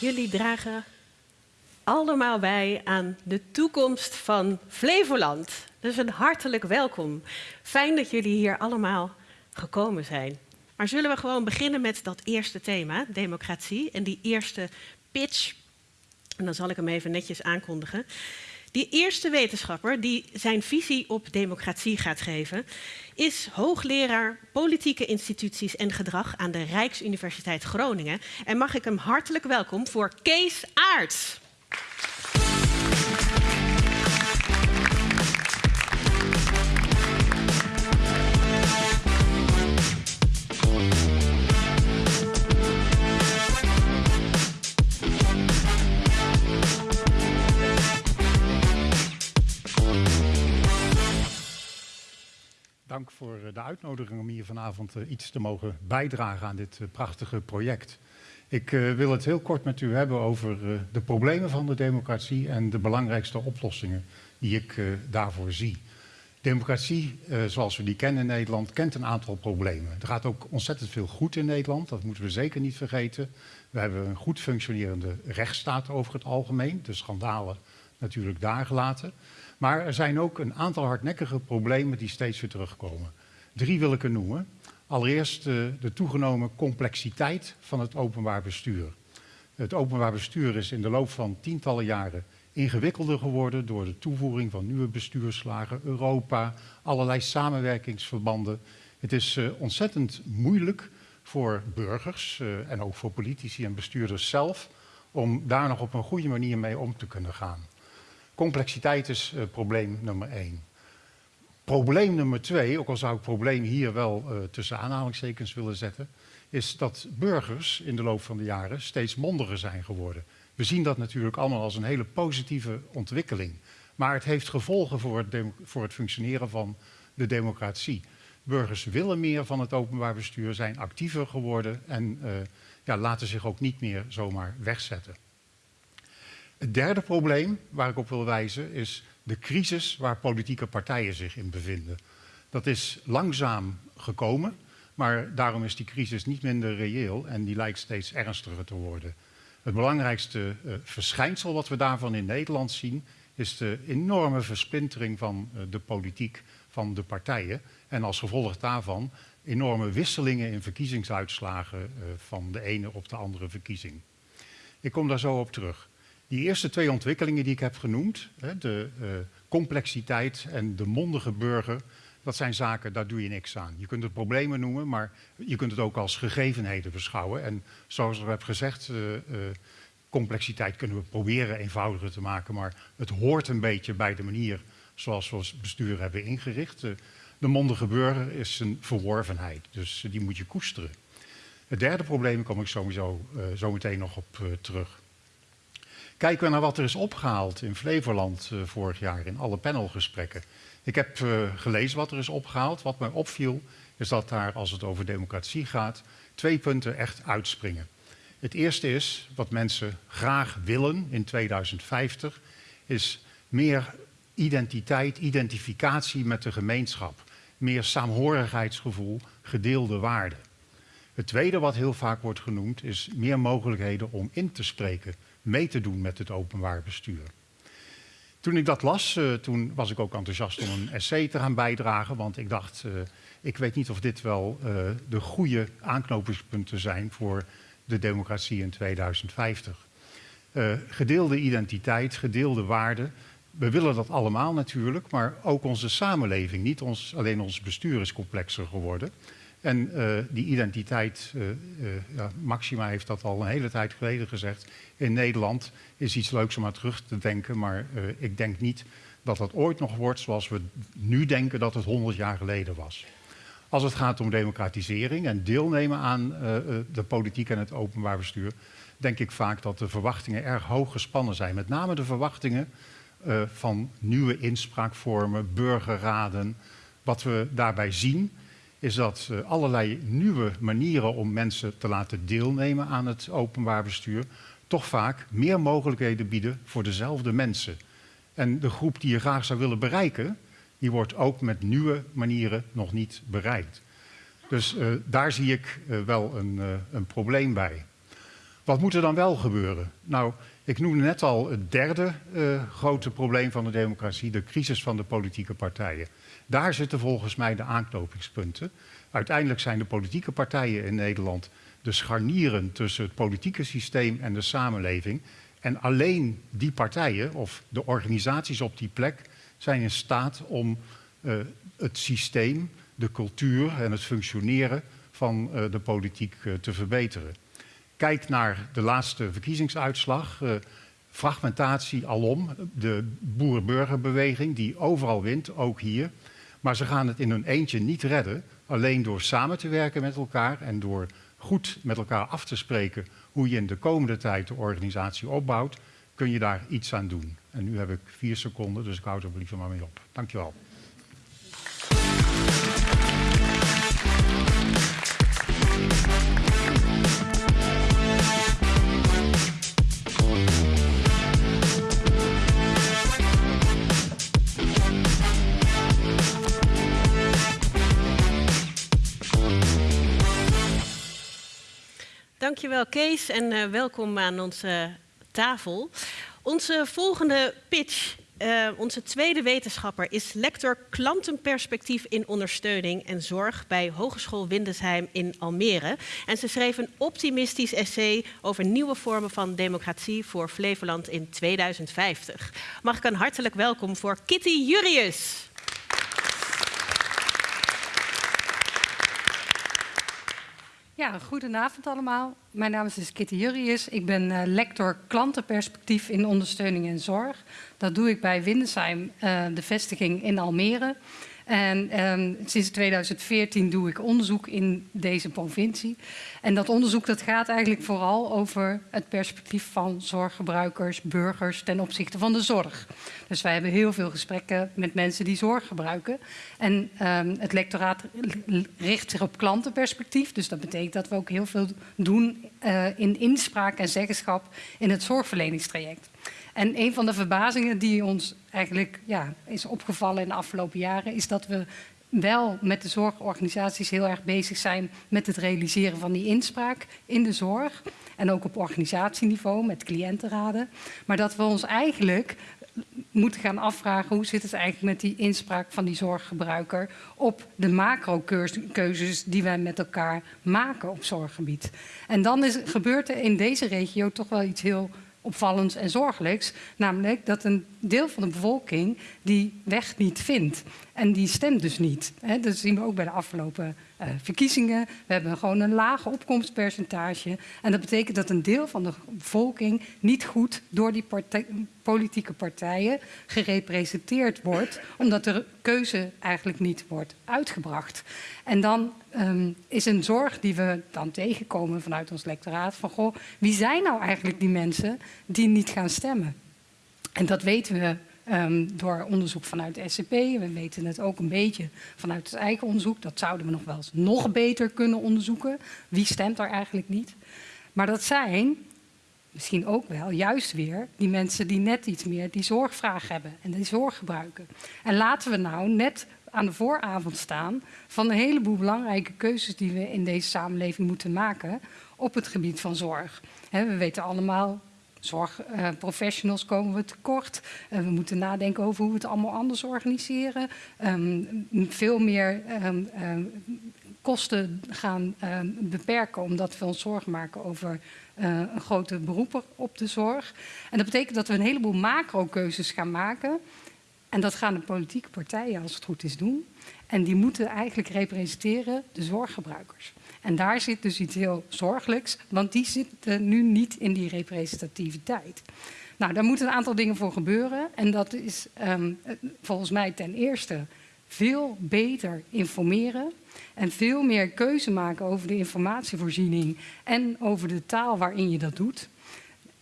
Jullie dragen allemaal bij aan de toekomst van Flevoland. Dus een hartelijk welkom. Fijn dat jullie hier allemaal gekomen zijn. Maar zullen we gewoon beginnen met dat eerste thema, democratie, en die eerste pitch. En dan zal ik hem even netjes aankondigen. Die eerste wetenschapper die zijn visie op democratie gaat geven, is hoogleraar politieke instituties en gedrag aan de Rijksuniversiteit Groningen. En mag ik hem hartelijk welkom voor Kees Aarts. Dank voor eh, de uitnodiging om hier vanavond eh, iets te mogen bijdragen aan dit eh, prachtige project. Ik wil het heel kort met u hebben over de problemen van de democratie en de belangrijkste oplossingen die ik daarvoor zie. Democratie, zoals we die kennen in Nederland, kent een aantal problemen. Er gaat ook ontzettend veel goed in Nederland, dat moeten we zeker niet vergeten. We hebben een goed functionerende rechtsstaat over het algemeen, de schandalen natuurlijk daar gelaten. Maar er zijn ook een aantal hardnekkige problemen die steeds weer terugkomen. Drie wil ik er noemen. Allereerst de, de toegenomen complexiteit van het openbaar bestuur. Het openbaar bestuur is in de loop van tientallen jaren ingewikkelder geworden door de toevoeging van nieuwe bestuurslagen, Europa, allerlei samenwerkingsverbanden. Het is uh, ontzettend moeilijk voor burgers uh, en ook voor politici en bestuurders zelf om daar nog op een goede manier mee om te kunnen gaan. Complexiteit is probleem nummer één. Probleem nummer twee, ook al zou ik probleem hier wel uh, tussen aanhalingstekens willen zetten, is dat burgers in de loop van de jaren steeds mondiger zijn geworden. We zien dat natuurlijk allemaal als een hele positieve ontwikkeling. Maar het heeft gevolgen voor het, voor het functioneren van de democratie. Burgers willen meer van het openbaar bestuur, zijn actiever geworden en uh, ja, laten zich ook niet meer zomaar wegzetten. Het derde probleem waar ik op wil wijzen is de crisis waar politieke partijen zich in bevinden. Dat is langzaam gekomen, maar daarom is die crisis niet minder reëel en die lijkt steeds ernstiger te worden. Het belangrijkste uh, verschijnsel wat we daarvan in Nederland zien is de enorme versplintering van uh, de politiek van de partijen en als gevolg daarvan enorme wisselingen in verkiezingsuitslagen uh, van de ene op de andere verkiezing. Ik kom daar zo op terug. Die eerste twee ontwikkelingen die ik heb genoemd, de uh, complexiteit en de mondige burger, dat zijn zaken, daar doe je niks aan. Je kunt het problemen noemen, maar je kunt het ook als gegevenheden beschouwen. En zoals ik heb gezegd, uh, uh, complexiteit kunnen we proberen eenvoudiger te maken, maar het hoort een beetje bij de manier zoals we ons bestuur hebben ingericht. de mondige burger is een verworvenheid, dus die moet je koesteren. Het derde probleem kom ik sowieso zo meteen nog op terug. Kijken we naar wat er is opgehaald in Flevoland uh, vorig jaar in alle panelgesprekken. Ik heb uh, gelezen wat er is opgehaald. Wat mij opviel is dat daar, als het over democratie gaat, twee punten echt uitspringen. Het eerste is, wat mensen graag willen in 2050, is meer identiteit, identificatie met de gemeenschap. Meer saamhorigheidsgevoel, gedeelde waarden. Het tweede wat heel vaak wordt genoemd is meer mogelijkheden om in te spreken mee te doen met het openbaar bestuur. Toen ik dat las, uh, toen was ik ook enthousiast om een essay te gaan bijdragen, want ik dacht, uh, ik weet niet of dit wel uh, de goede aanknopingspunten zijn voor de democratie in 2050. gedeelde identiteit, gedeelde waarden, we willen dat allemaal natuurlijk, maar ook onze samenleving, niet ons, alleen ons bestuur is complexer geworden. En uh, die identiteit, uh, uh, ja, Maxima heeft dat al een hele tijd geleden gezegd, in Nederland is iets leuks om aan terug te denken, maar ik denk niet dat dat ooit nog wordt zoals we nu denken dat het 100 jaar geleden was. Als het gaat om democratisering en deelnemen aan de politiek en het openbaar bestuur, denk ik vaak dat de verwachtingen erg hoog gespannen zijn. Met name de verwachtingen van nieuwe inspraakvormen, burgerraden. Wat we daarbij zien is dat uh, allerlei nieuwe manieren om mensen te laten deelnemen aan het openbaar bestuur toch vaak meer mogelijkheden bieden voor dezelfde mensen. En de groep die je graag zou willen bereiken, die wordt ook met nieuwe manieren nog niet bereikt. Dus uh, daar zie ik uh, wel een, een, probleem bij. Wat moet er dan wel gebeuren? Nou, ik noemde net al het derde grote probleem van de democratie, de crisis van de politieke partijen. Daar zitten volgens mij de aanknopingspunten. Uiteindelijk zijn de politieke partijen in Nederland de scharnieren tussen het politieke systeem en de samenleving. En alleen die partijen of de organisaties op die plek zijn in staat om uh, het systeem, de cultuur en het functioneren van uh, de politiek uh, te verbeteren. Kijk naar de laatste verkiezingsuitslag. fragmentatie alom, de boer-burgerbeweging die overal wint, ook hier. Maar ze gaan het in hun eentje niet redden. Alleen door samen te werken met elkaar en door goed met elkaar af te spreken hoe je in de komende tijd de organisatie opbouwt, kun je daar iets aan doen. En nu heb ik vier seconden, dus ik houd er liever maar mee op. Dankjewel. Dankjewel Kees en uh, welkom aan onze tafel. Onze volgende pitch, uh, onze tweede wetenschapper, is lector klantenperspectief in ondersteuning en zorg bij Hogeschool Windesheim in Almere. En ze schreef een optimistisch essay over nieuwe vormen van democratie voor Flevoland in 2050. Mag ik een hartelijk welkom voor Kitty Jurius. Ja, goedenavond allemaal. Mijn naam is dus Kitty Jurrius. Ik ben uh, lector klantenperspectief in ondersteuning en zorg. Dat doe ik bij Windesheim, uh, de vestiging in Almere. En um, sinds 2014 doe ik onderzoek in deze provincie. En dat onderzoek dat gaat eigenlijk vooral over het perspectief van zorggebruikers, burgers ten opzichte van de zorg. Dus wij hebben heel veel gesprekken met mensen die zorg gebruiken. En um, het lectoraat richt zich op klantenperspectief. Dus dat betekent dat we ook heel veel doen uh, in inspraak en zeggenschap in het zorgverleningstraject. En een van de verbazingen die ons eigenlijk ja, is opgevallen in de afgelopen jaren... is dat we wel met de zorgorganisaties heel erg bezig zijn met het realiseren van die inspraak in de zorg. En ook op organisatieniveau met cliëntenraden. Maar dat we ons eigenlijk moeten gaan afvragen hoe zit het eigenlijk met die inspraak van die zorggebruiker op de macro-keuzes die wij met elkaar maken op zorggebied. En dan is, gebeurt er in deze regio toch wel iets heel opvallends en zorgelijks. Namelijk dat een deel van de bevolking die weg niet vindt. En die stemt dus niet. Dat zien we ook bij de afgelopen verkiezingen. We hebben gewoon een lage opkomstpercentage. En dat betekent dat een deel van de bevolking niet goed door die politieke partijen gerepresenteerd wordt. Omdat de keuze eigenlijk niet wordt uitgebracht. En dan um, is een zorg die we dan tegenkomen vanuit ons lectoraat. Van goh, wie zijn nou eigenlijk die mensen die niet gaan stemmen? En dat weten we Um, door onderzoek vanuit de SCP. We weten het ook een beetje vanuit het eigen onderzoek. Dat zouden we nog wel eens nog beter kunnen onderzoeken. Wie stemt er eigenlijk niet? Maar dat zijn misschien ook wel juist weer die mensen die net iets meer die zorgvraag hebben en die zorg gebruiken. En laten we nou net aan de vooravond staan van een heleboel belangrijke keuzes die we in deze samenleving moeten maken op het gebied van zorg. we weten allemaal, zorgprofessionals uh, komen we tekort. Uh, we moeten nadenken over hoe we het allemaal anders organiseren. Um, veel meer um, um, kosten gaan beperken omdat we ons zorgen maken over uh, een grote beroep op de zorg. En dat betekent dat we een heleboel macro-keuzes gaan maken. En dat gaan de politieke partijen, als het goed is, doen. En die moeten eigenlijk representeren de zorggebruikers. En daar zit dus iets heel zorgelijks, want die zitten nu niet in die representativiteit. Nou, daar moeten een aantal dingen voor gebeuren. En dat is um, volgens mij ten eerste veel beter informeren en veel meer keuze maken over de informatievoorziening en over de taal waarin je dat doet.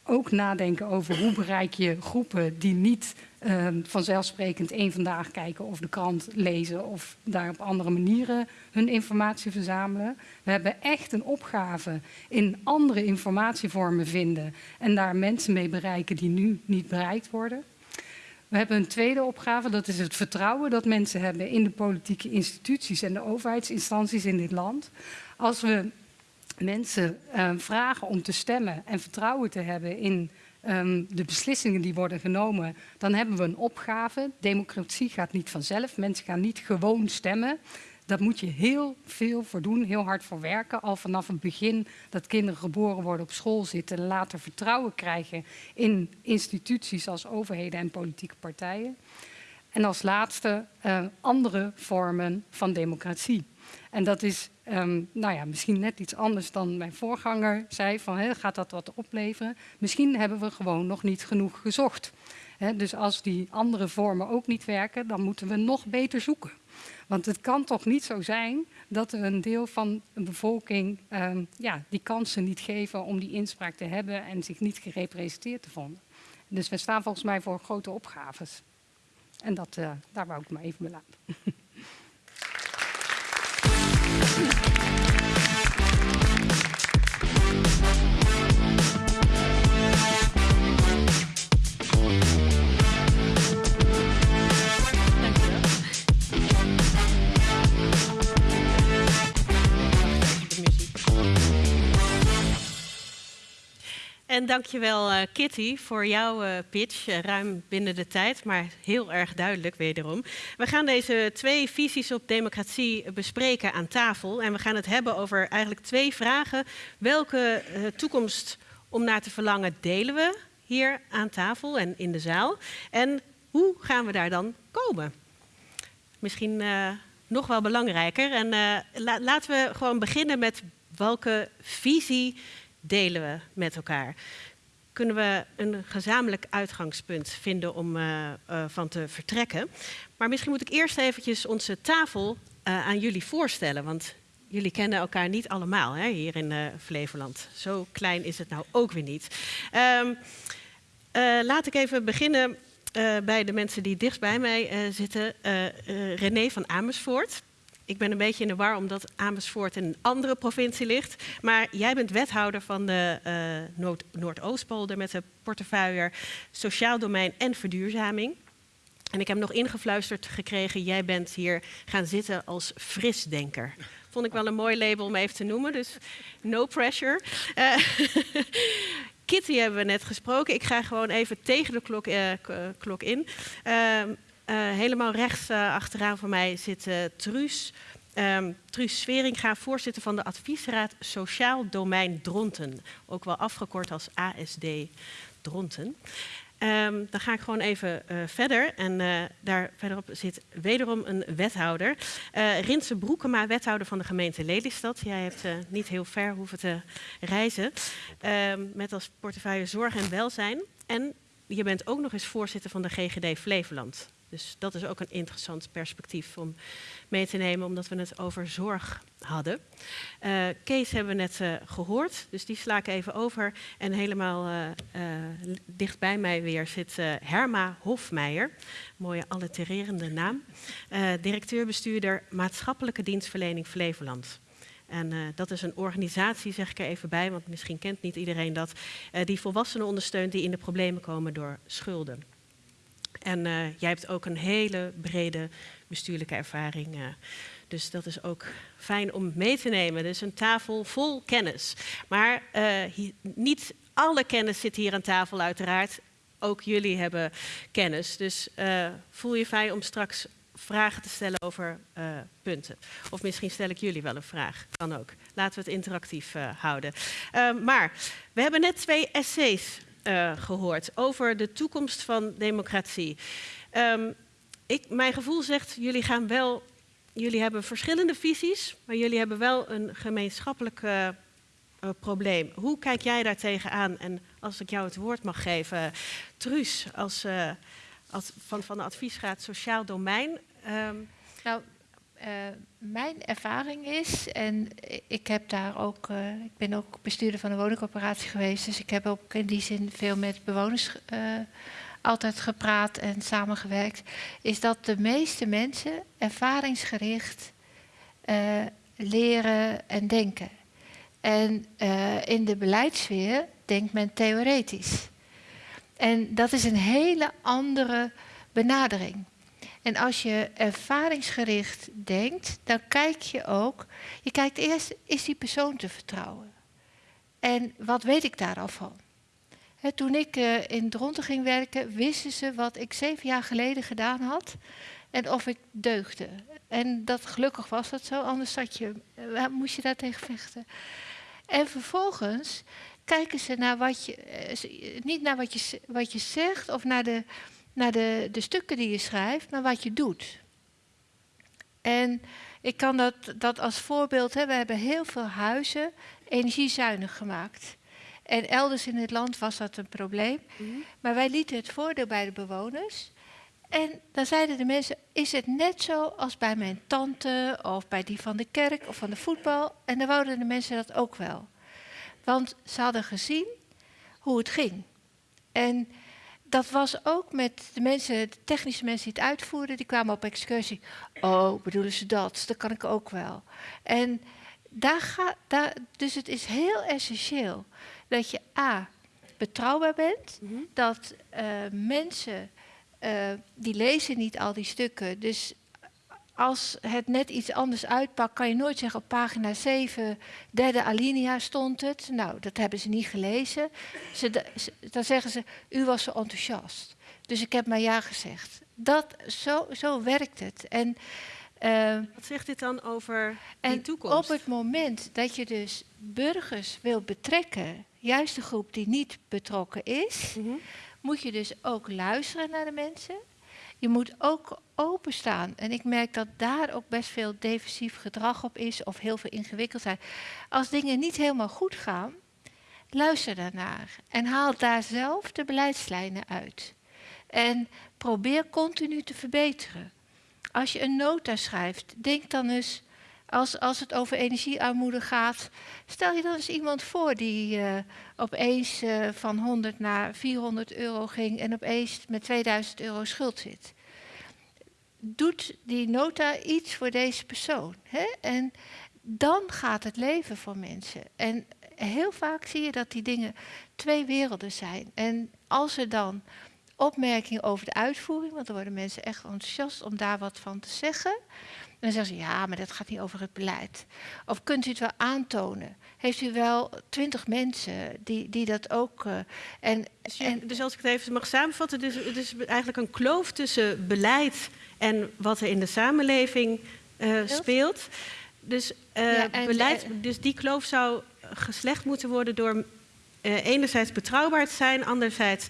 Ook nadenken over hoe bereik je groepen die niet uh, vanzelfsprekend één vandaag kijken of de krant lezen of daar op andere manieren hun informatie verzamelen. We hebben echt een opgave in andere informatievormen vinden en daar mensen mee bereiken die nu niet bereikt worden. We hebben een tweede opgave, dat is het vertrouwen dat mensen hebben in de politieke instituties en de overheidsinstanties in dit land. Als we mensen uh, vragen om te stemmen en vertrouwen te hebben in um, de beslissingen die worden genomen, dan hebben we een opgave. Democratie gaat niet vanzelf. Mensen gaan niet gewoon stemmen. Daar moet je heel veel voor doen, heel hard voor werken. Al vanaf het begin dat kinderen geboren worden op school zitten, later vertrouwen krijgen in instituties als overheden en politieke partijen. En als laatste uh, andere vormen van democratie. En dat is um, nou ja, misschien net iets anders dan mijn voorganger zei, van gaat dat wat opleveren? Misschien hebben we gewoon nog niet genoeg gezocht. Dus als die andere vormen ook niet werken, dan moeten we nog beter zoeken. Want het kan toch niet zo zijn dat er een deel van een bevolking um, ja, die kansen niet geven om die inspraak te hebben en zich niet gerepresenteerd te vonden. Dus we staan volgens mij voor grote opgaves. En dat, uh, daar wou ik maar even bij laten. En dankjewel uh, Kitty voor jouw uh, pitch, uh, ruim binnen de tijd, maar heel erg duidelijk wederom. We gaan deze twee visies op democratie bespreken aan tafel en we gaan het hebben over eigenlijk twee vragen. Welke toekomst om naar te verlangen delen we hier aan tafel en in de zaal? En hoe gaan we daar dan komen? Misschien nog wel belangrijker. En la laten we gewoon beginnen met welke visie delen we met elkaar? Kunnen we een gezamenlijk uitgangspunt vinden om uh, uh, van te vertrekken? Maar misschien moet ik eerst eventjes onze tafel uh, aan jullie voorstellen, want jullie kennen elkaar niet allemaal hè, hier in Flevoland. Zo klein is het nou ook weer niet. Um, laat ik even beginnen bij de mensen die dichtst bij mij zitten. René van Amersfoort. Ik ben een beetje in de war omdat Amersfoort in een andere provincie ligt. Maar jij bent wethouder van de uh, Noord Noordoostpolder met de portefeuille Sociaal Domein en Verduurzaming. En ik heb nog ingefluisterd gekregen, jij bent hier gaan zitten als frisdenker. Vond ik wel een mooi label om even te noemen, dus no pressure. Uh, Kitty hebben we net gesproken. Ik ga gewoon even tegen de klok, uh, klok in. Uh, uh, helemaal rechts uh, achteraan van mij zit uh, Truus. Um, Truus voorzitter van de adviesraad Sociaal Domein Dronten. Ook wel afgekort als ASD Dronten. Um, dan ga ik gewoon even verder. En daar verderop zit wederom een wethouder. Rinse Broekema, wethouder van de gemeente Lelystad. Jij hebt niet heel ver hoeven te reizen. Um, met als portefeuille zorg en welzijn. En je bent ook nog eens voorzitter van de GGD Flevoland. Dus dat is ook een interessant perspectief om mee te nemen, omdat we het over zorg hadden. Uh, Kees hebben we net uh, gehoord, dus die sla ik even over. En helemaal uh, dicht bij mij weer zit Herma Hofmeijer, mooie allitererende naam. Directeur-bestuurder Maatschappelijke Dienstverlening Flevoland. En dat is een organisatie, zeg ik er even bij, want misschien kent niet iedereen dat, die volwassenen ondersteunt die in de problemen komen door schulden. En uh, jij hebt ook een hele brede bestuurlijke ervaring. Uh, dus dat is ook fijn om mee te nemen. Dus een tafel vol kennis. Maar hier, niet alle kennis zit hier aan tafel, uiteraard. Ook jullie hebben kennis. Dus voel je vrij om straks vragen te stellen over punten. Of misschien stel ik jullie wel een vraag. Kan ook. Laten we het interactief houden. maar we hebben net twee essays uh, gehoord over de toekomst van democratie. Um, ik, mijn gevoel zegt, jullie gaan wel, jullie hebben verschillende visies, maar jullie hebben wel een gemeenschappelijk uh, uh, probleem. Hoe kijk jij daar tegenaan? En als ik jou het woord mag geven, Truus, als, als van, van de adviesraad Sociaal Domein. Um, nou, uh, mijn ervaring is, en ik heb daar ook, uh, ik ben ook bestuurder van een woningcorporatie geweest, dus ik heb ook in die zin veel met bewoners uh, altijd gepraat en samengewerkt, is dat de meeste mensen ervaringsgericht leren en denken. En in de beleidssfeer denkt men theoretisch. En dat is een hele andere benadering. En als je ervaringsgericht denkt, dan kijk je ook. Je kijkt eerst, is die persoon te vertrouwen? En wat weet ik daar al van? toen ik uh, in Dronten ging werken, wisten ze wat ik zeven jaar geleden gedaan had en of ik deugde. En dat gelukkig was dat zo, anders je, uh, moest je daar tegen vechten. En vervolgens kijken ze naar wat je, uh, niet naar wat je, wat je zegt of naar, de, naar de, de stukken die je schrijft, maar wat je doet. En ik kan dat, dat als voorbeeld, hè, we hebben heel veel huizen energiezuinig gemaakt. En elders in het land was dat een probleem. Mhm. Maar wij lieten het voordeel bij de bewoners. En dan zeiden de mensen: Is het net zo als bij mijn tante of bij die van de kerk of van de voetbal? En dan wouden de mensen dat ook wel. Want ze hadden gezien hoe het ging. En dat was ook met de mensen, de technische mensen die het uitvoerden, die kwamen op excursie. Oh, bedoelen ze dat? Dat kan ik ook wel. En daar gaat, daar, dus het is heel essentieel dat je A, betrouwbaar bent, mhm. dat uh, mensen, uh, die lezen niet al die stukken, dus als het net iets anders uitpakt, kan je nooit zeggen op pagina 7, derde alinea stond het. Nou, dat hebben ze niet gelezen. Ze, dan zeggen ze, u was zo enthousiast. Dus ik heb maar ja gezegd. Dat, zo, zo werkt het. En, uh, Wat zegt dit dan over de toekomst? Op het moment dat je dus burgers wil betrekken juist de groep die niet betrokken is, mhm. moet je dus ook luisteren naar de mensen. Je moet ook openstaan. En ik merk dat daar ook best veel defensief gedrag op is of heel veel ingewikkeld zijn. Als dingen niet helemaal goed gaan, luister daarnaar en haal daar zelf de beleidslijnen uit. En probeer continu te verbeteren. Als je een nota schrijft, denk dan eens als, als het over energiearmoede gaat, stel je dan eens iemand voor die uh, opeens uh, van 100 naar 400 euro ging en opeens met 2000 euro schuld zit. Doet die nota iets voor deze persoon? Hè? En dan gaat het leven voor mensen. En heel vaak zie je dat die dingen twee werelden zijn. En als er dan opmerkingen over de uitvoering, want dan worden mensen echt enthousiast om daar wat van te zeggen dan zeggen ze, ja, maar dat gaat niet over het beleid. Of kunt u het wel aantonen? Heeft u wel twintig mensen die, die dat ook... Uh, en, dus, en, dus als ik het even mag samenvatten, dus, het is eigenlijk een kloof tussen beleid en wat er in de samenleving uh, speelt. Dus, uh, beleid, dus die kloof zou geslecht moeten worden door enerzijds betrouwbaar te zijn, anderzijds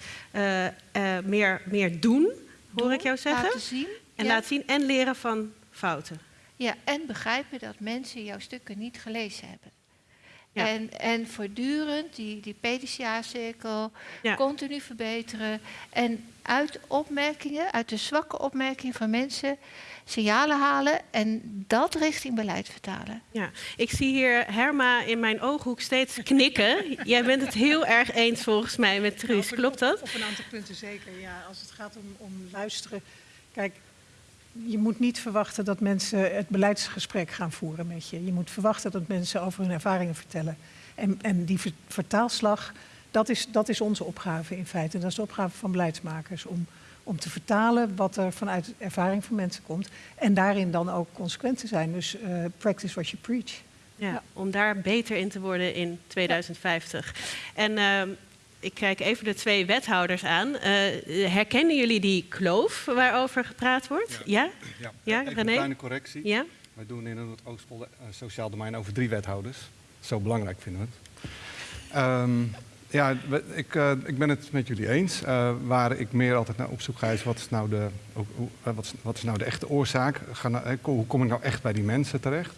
meer, meer doen, hoor ik jou zeggen. Laten zien. En laten zien en leren van fouten. Ja, en begrijpen dat mensen jouw stukken niet gelezen hebben. En, en voortdurend die, die PDCA-cirkel continu verbeteren. En uit opmerkingen, uit de zwakke opmerkingen van mensen, signalen halen en dat richting beleid vertalen. Ja, ik zie hier Herma in mijn ooghoek steeds knikken. Jij bent het heel erg eens volgens mij met Truus, klopt dat? Op een aantal punten zeker, ja. Als het gaat om, om luisteren. Kijk, je moet niet verwachten dat mensen het beleidsgesprek gaan voeren met je. Je moet verwachten dat mensen over hun ervaringen vertellen. En, en die vertaalslag, dat is, dat is onze opgave in feite. Dat is de opgave van beleidsmakers. Om, om te vertalen wat er vanuit ervaring van mensen komt. En daarin dan ook consequent te zijn. Dus uh, practice what you preach. Ja, om daar beter in te worden in 2050. En uh, ik kijk even de twee wethouders aan. Uh, herkennen jullie die kloof waarover gepraat wordt? Ja, ja? ja. ja een kleine correctie. Ja? Wij doen in het Oostpolder uh, Sociaal Domein over drie wethouders. Zo belangrijk vinden we het. Um, ja, ik, uh, ik, ben het met jullie eens. waar ik meer altijd naar op zoek ga is wat is nou de, wat, wat is nou de echte oorzaak? Nou, hoe kom ik nou echt bij die mensen terecht?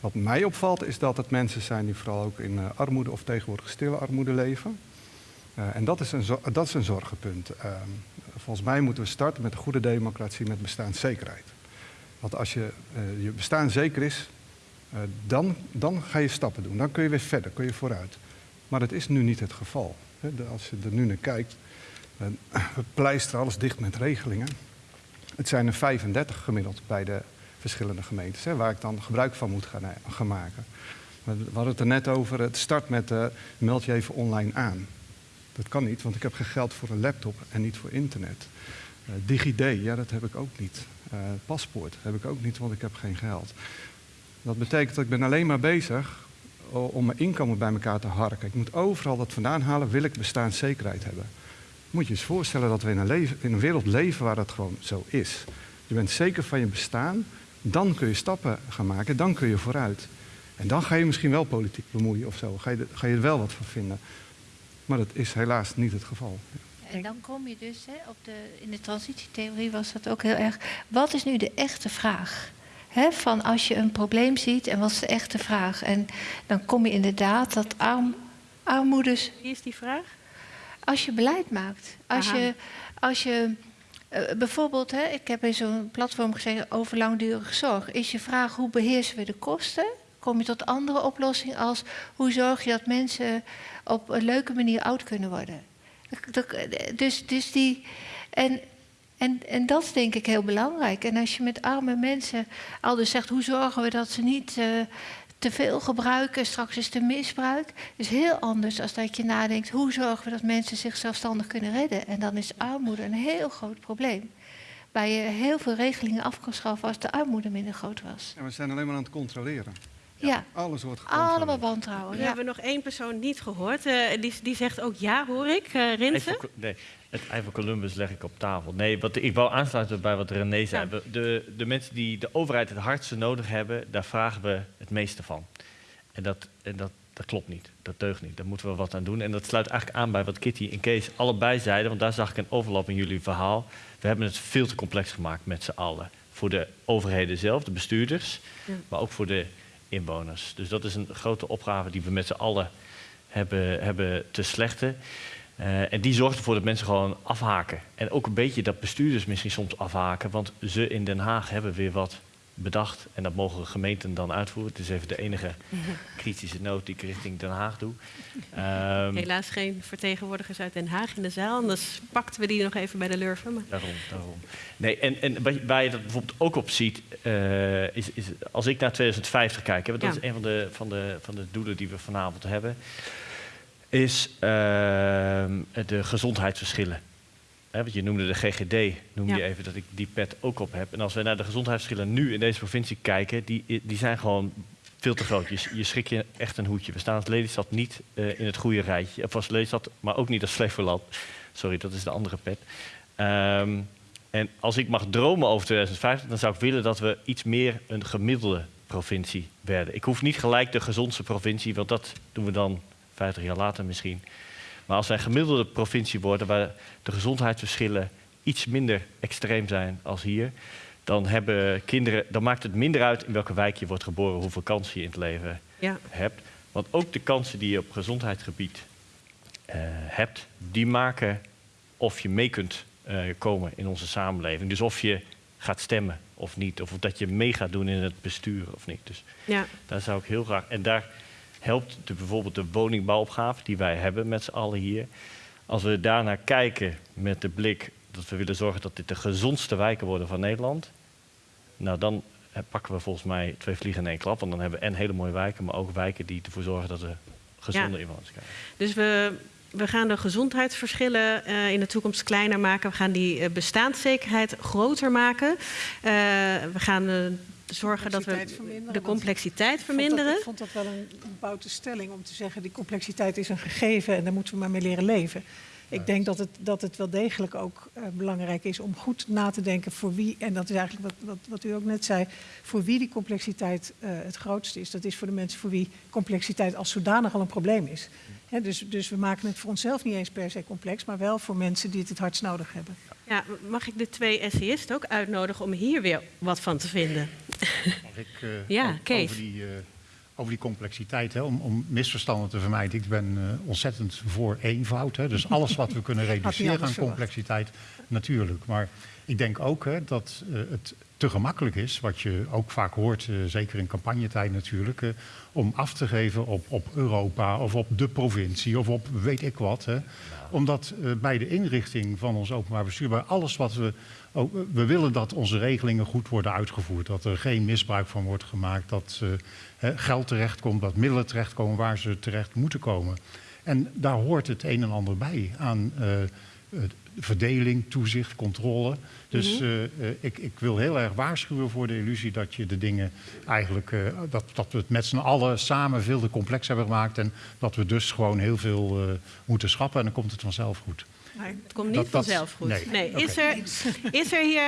Wat mij opvalt is dat het mensen zijn die vooral ook in armoede of tegenwoordig stille armoede leven. Uh, en dat is een, dat is een zorgenpunt. Uh, volgens mij moeten we starten met een goede democratie met bestaanszekerheid. Want als je, uh, je bestaan zeker is, dan, dan ga je stappen doen. Dan kun je weer verder, kun je vooruit. Maar dat is nu niet het geval. Als je er nu naar kijkt, we pleisteren alles dicht met regelingen. Het zijn er 35 gemiddeld bij de verschillende gemeentes, waar ik dan gebruik van moet gaan, gaan maken. We hadden het er net over, het start met meld je even online aan. Dat kan niet, want ik heb geen geld voor een laptop en niet voor internet. DigiD, ja, dat heb ik ook niet. paspoort heb ik ook niet, want ik heb geen geld. Dat betekent dat ik ben alleen maar bezig om mijn inkomen bij elkaar te harken. Ik moet overal dat vandaan halen, wil ik bestaanszekerheid hebben. Moet je eens voorstellen dat we in een, leven, in een wereld leven waar dat gewoon zo is. Je bent zeker van je bestaan, dan kun je stappen gaan maken, dan kun je vooruit. En dan ga je misschien wel politiek bemoeien of zo, ga je, ga je er wel wat van vinden. Maar dat is helaas niet het geval. En dan kom je dus, hè, op de, in de transitietheorie was dat ook heel erg. Wat is nu de echte vraag? van als je een probleem ziet en wat is de echte vraag? En dan kom je inderdaad dat arm, armoedes. Wie is die vraag? Als je beleid maakt. Als je, als je uh, bijvoorbeeld, hè, ik heb in zo'n platform gezegd over langdurige zorg. Is je vraag hoe beheersen we de kosten? Kom je tot andere oplossingen als hoe zorg je dat mensen op een leuke manier oud kunnen worden? Dus, dus die. En en, en dat is denk ik heel belangrijk. En als je met arme mensen al dus zegt, hoe zorgen we dat ze niet uh, te veel gebruiken, straks is het misbruik, is heel anders dan dat je nadenkt, hoe zorgen we dat mensen zich zelfstandig kunnen redden. En dan is armoede een heel groot probleem. Waar je heel veel regelingen af kan schaffen als de armoede minder groot was. Ja, we zijn alleen maar aan het controleren. Ja. Alles wordt. Allemaal wantrouwen. We hebben nog één persoon niet gehoord. Uh, die, die zegt ook ja, hoor ik. Uh, Rinsen? Nee, het ei van Columbus leg ik op tafel. Nee, wat, ik wou aansluiten bij wat René zei. De, de mensen die de overheid het hardste nodig hebben, daar vragen we het meeste van. En dat, en dat, dat klopt niet. Dat deugt niet. Daar moeten we wat aan doen. En dat sluit eigenlijk aan bij wat Kitty en Kees allebei zeiden. Want daar zag ik een overlap in jullie verhaal. We hebben het veel te complex gemaakt met z'n allen. Voor de overheden zelf, de bestuurders. Maar ook voor de inwoners. Dus dat is een grote opgave die we met z'n allen hebben, hebben te slechten. Uh, en die zorgt ervoor dat mensen gewoon afhaken. En ook een beetje dat bestuurders misschien soms afhaken, want ze in Den Haag hebben weer wat bedacht. En dat mogen gemeenten dan uitvoeren. Het is even de enige kritische noot die ik richting Den Haag doe. Um, Helaas geen vertegenwoordigers uit Den Haag in de zaal, anders pakten we die nog even bij de lurven. Maar... Daarom, daarom. Nee, en, en waar je dat bijvoorbeeld ook op ziet, uh, is, is, als ik naar 2050 kijk, hè, dat ja. is een van de, van, de, van de doelen die we vanavond hebben is uh, de gezondheidsverschillen. He, want je noemde de GGD, noem je even dat ik die pet ook op heb. En als we naar de gezondheidsverschillen nu in deze provincie kijken, die, die zijn gewoon veel te groot. Je, je schrik je echt een hoedje. We staan als Lelystad niet uh, in het goede rijtje. Of als Lelystad, maar ook niet als Flevoland. Sorry, dat is de andere pet. Um, en als ik mag dromen over 2050, dan zou ik willen dat we iets meer een gemiddelde provincie werden. Ik hoef niet gelijk de gezondste provincie, want dat doen we dan 50 jaar later misschien. Maar als wij een gemiddelde provincie worden waar de gezondheidsverschillen iets minder extreem zijn als hier, dan hebben kinderen, dan maakt het minder uit in welke wijk je wordt geboren, hoeveel kansen je in het leven ja. hebt. Want ook de kansen die je op gezondheidsgebied uh, hebt, die maken of je mee kunt uh, komen in onze samenleving. Dus of je gaat stemmen of niet, of dat je mee gaat doen in het bestuur of niet. Dus ja. daar zou ik heel graag. En daar helpt de, bijvoorbeeld de woningbouwopgave die wij hebben met z'n allen hier. Als we daarnaar kijken met de blik dat we willen zorgen dat dit de gezondste wijken worden van Nederland, nou dan pakken we volgens mij twee vliegen in één klap. Want dan hebben we en hele mooie wijken, maar ook wijken die ervoor zorgen dat we gezonde ja. inwoners krijgen. Dus we, we gaan de gezondheidsverschillen uh, in de toekomst kleiner maken. We gaan die uh, bestaanszekerheid groter maken. Uh, we gaan zorgen dat we de complexiteit verminderen. Ik vond, dat, ik vond dat wel een, boute stelling om te zeggen... die complexiteit is een gegeven en daar moeten we maar mee leren leven. Ik denk dat het, dat het wel degelijk ook uh, belangrijk is om goed na te denken voor wie, en dat is eigenlijk wat, wat, wat u ook net zei, voor wie die complexiteit uh, het grootste is. Dat is voor de mensen voor wie complexiteit als zodanig al een probleem is. He, dus, dus we maken het voor onszelf niet eens per se complex, maar wel voor mensen die het het hardst nodig hebben. Ja, mag ik de twee essayisten ook uitnodigen om hier weer wat van te vinden? Mag ik uh, ja, Kees. over die over die complexiteit, hè, om, om, misverstanden te vermijden. Ik ben uh, ontzettend voor eenvoud. Hè, dus alles wat we kunnen reduceren aan complexiteit, natuurlijk. Maar ik denk ook hè, dat het te gemakkelijk is, wat je ook vaak hoort, uh, zeker in campagnetijd natuurlijk, om af te geven op, op Europa of op de provincie of op weet ik wat. Hè. Omdat bij de inrichting van ons openbaar bestuur, bij alles wat we we willen dat onze regelingen goed worden uitgevoerd. Dat er geen misbruik van wordt gemaakt. Dat geld terechtkomt, dat middelen terechtkomen waar ze terecht moeten komen. En daar hoort het een en ander bij aan verdeling, toezicht, controle. Dus mhm. ik, ik, wil heel erg waarschuwen voor de illusie dat je de dingen eigenlijk, dat, dat we het met z'n allen samen veel te complex hebben gemaakt en dat we dus gewoon heel veel moeten schrappen en dan komt het vanzelf goed. het komt niet vanzelf goed. Nee. Is, er, is er hier,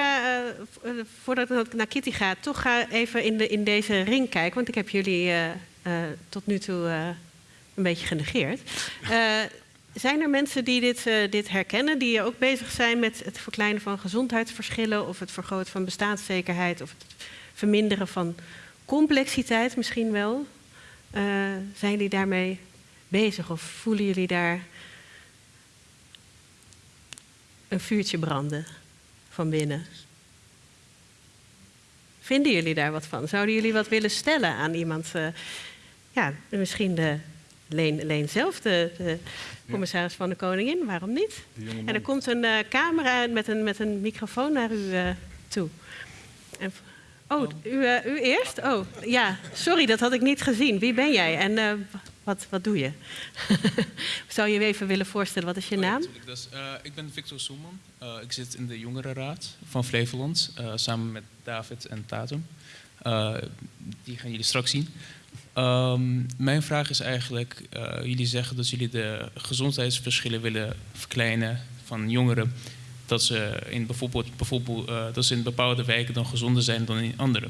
voordat ik naar Kitty ga, toch ga even in, de, in deze ring kijken, want ik heb jullie tot nu toe een beetje genegeerd. Zijn er mensen die dit, uh, dit herkennen, die ook bezig zijn met het verkleinen van gezondheidsverschillen of het vergroten van bestaanszekerheid of het verminderen van complexiteit misschien wel? Uh, zijn jullie daarmee bezig of voelen jullie daar een vuurtje branden van binnen? Vinden jullie daar wat van? Zouden jullie wat willen stellen aan iemand? Uh, ja, misschien de Leen, Leen zelf, de, de commissaris van de Koningin, waarom niet? En er komt een uh, camera met een, met een microfoon naar u uh, toe. En, oh, u, uh, u, eerst? Oh, ja, sorry, dat had ik niet gezien. Wie ben jij en wat, wat doe je? Zou je je even willen voorstellen, wat is je oh, naam? Ja, dus, ik ben Victor Soeman. ik zit in de jongerenraad van Flevoland, samen met David en Tatum. die gaan jullie straks zien. Um, mijn vraag is eigenlijk, uh, jullie zeggen dat jullie de gezondheidsverschillen willen verkleinen van jongeren. Dat ze in bijvoorbeeld, bijvoorbeeld uh, dat ze in bepaalde wijken dan gezonder zijn dan in andere.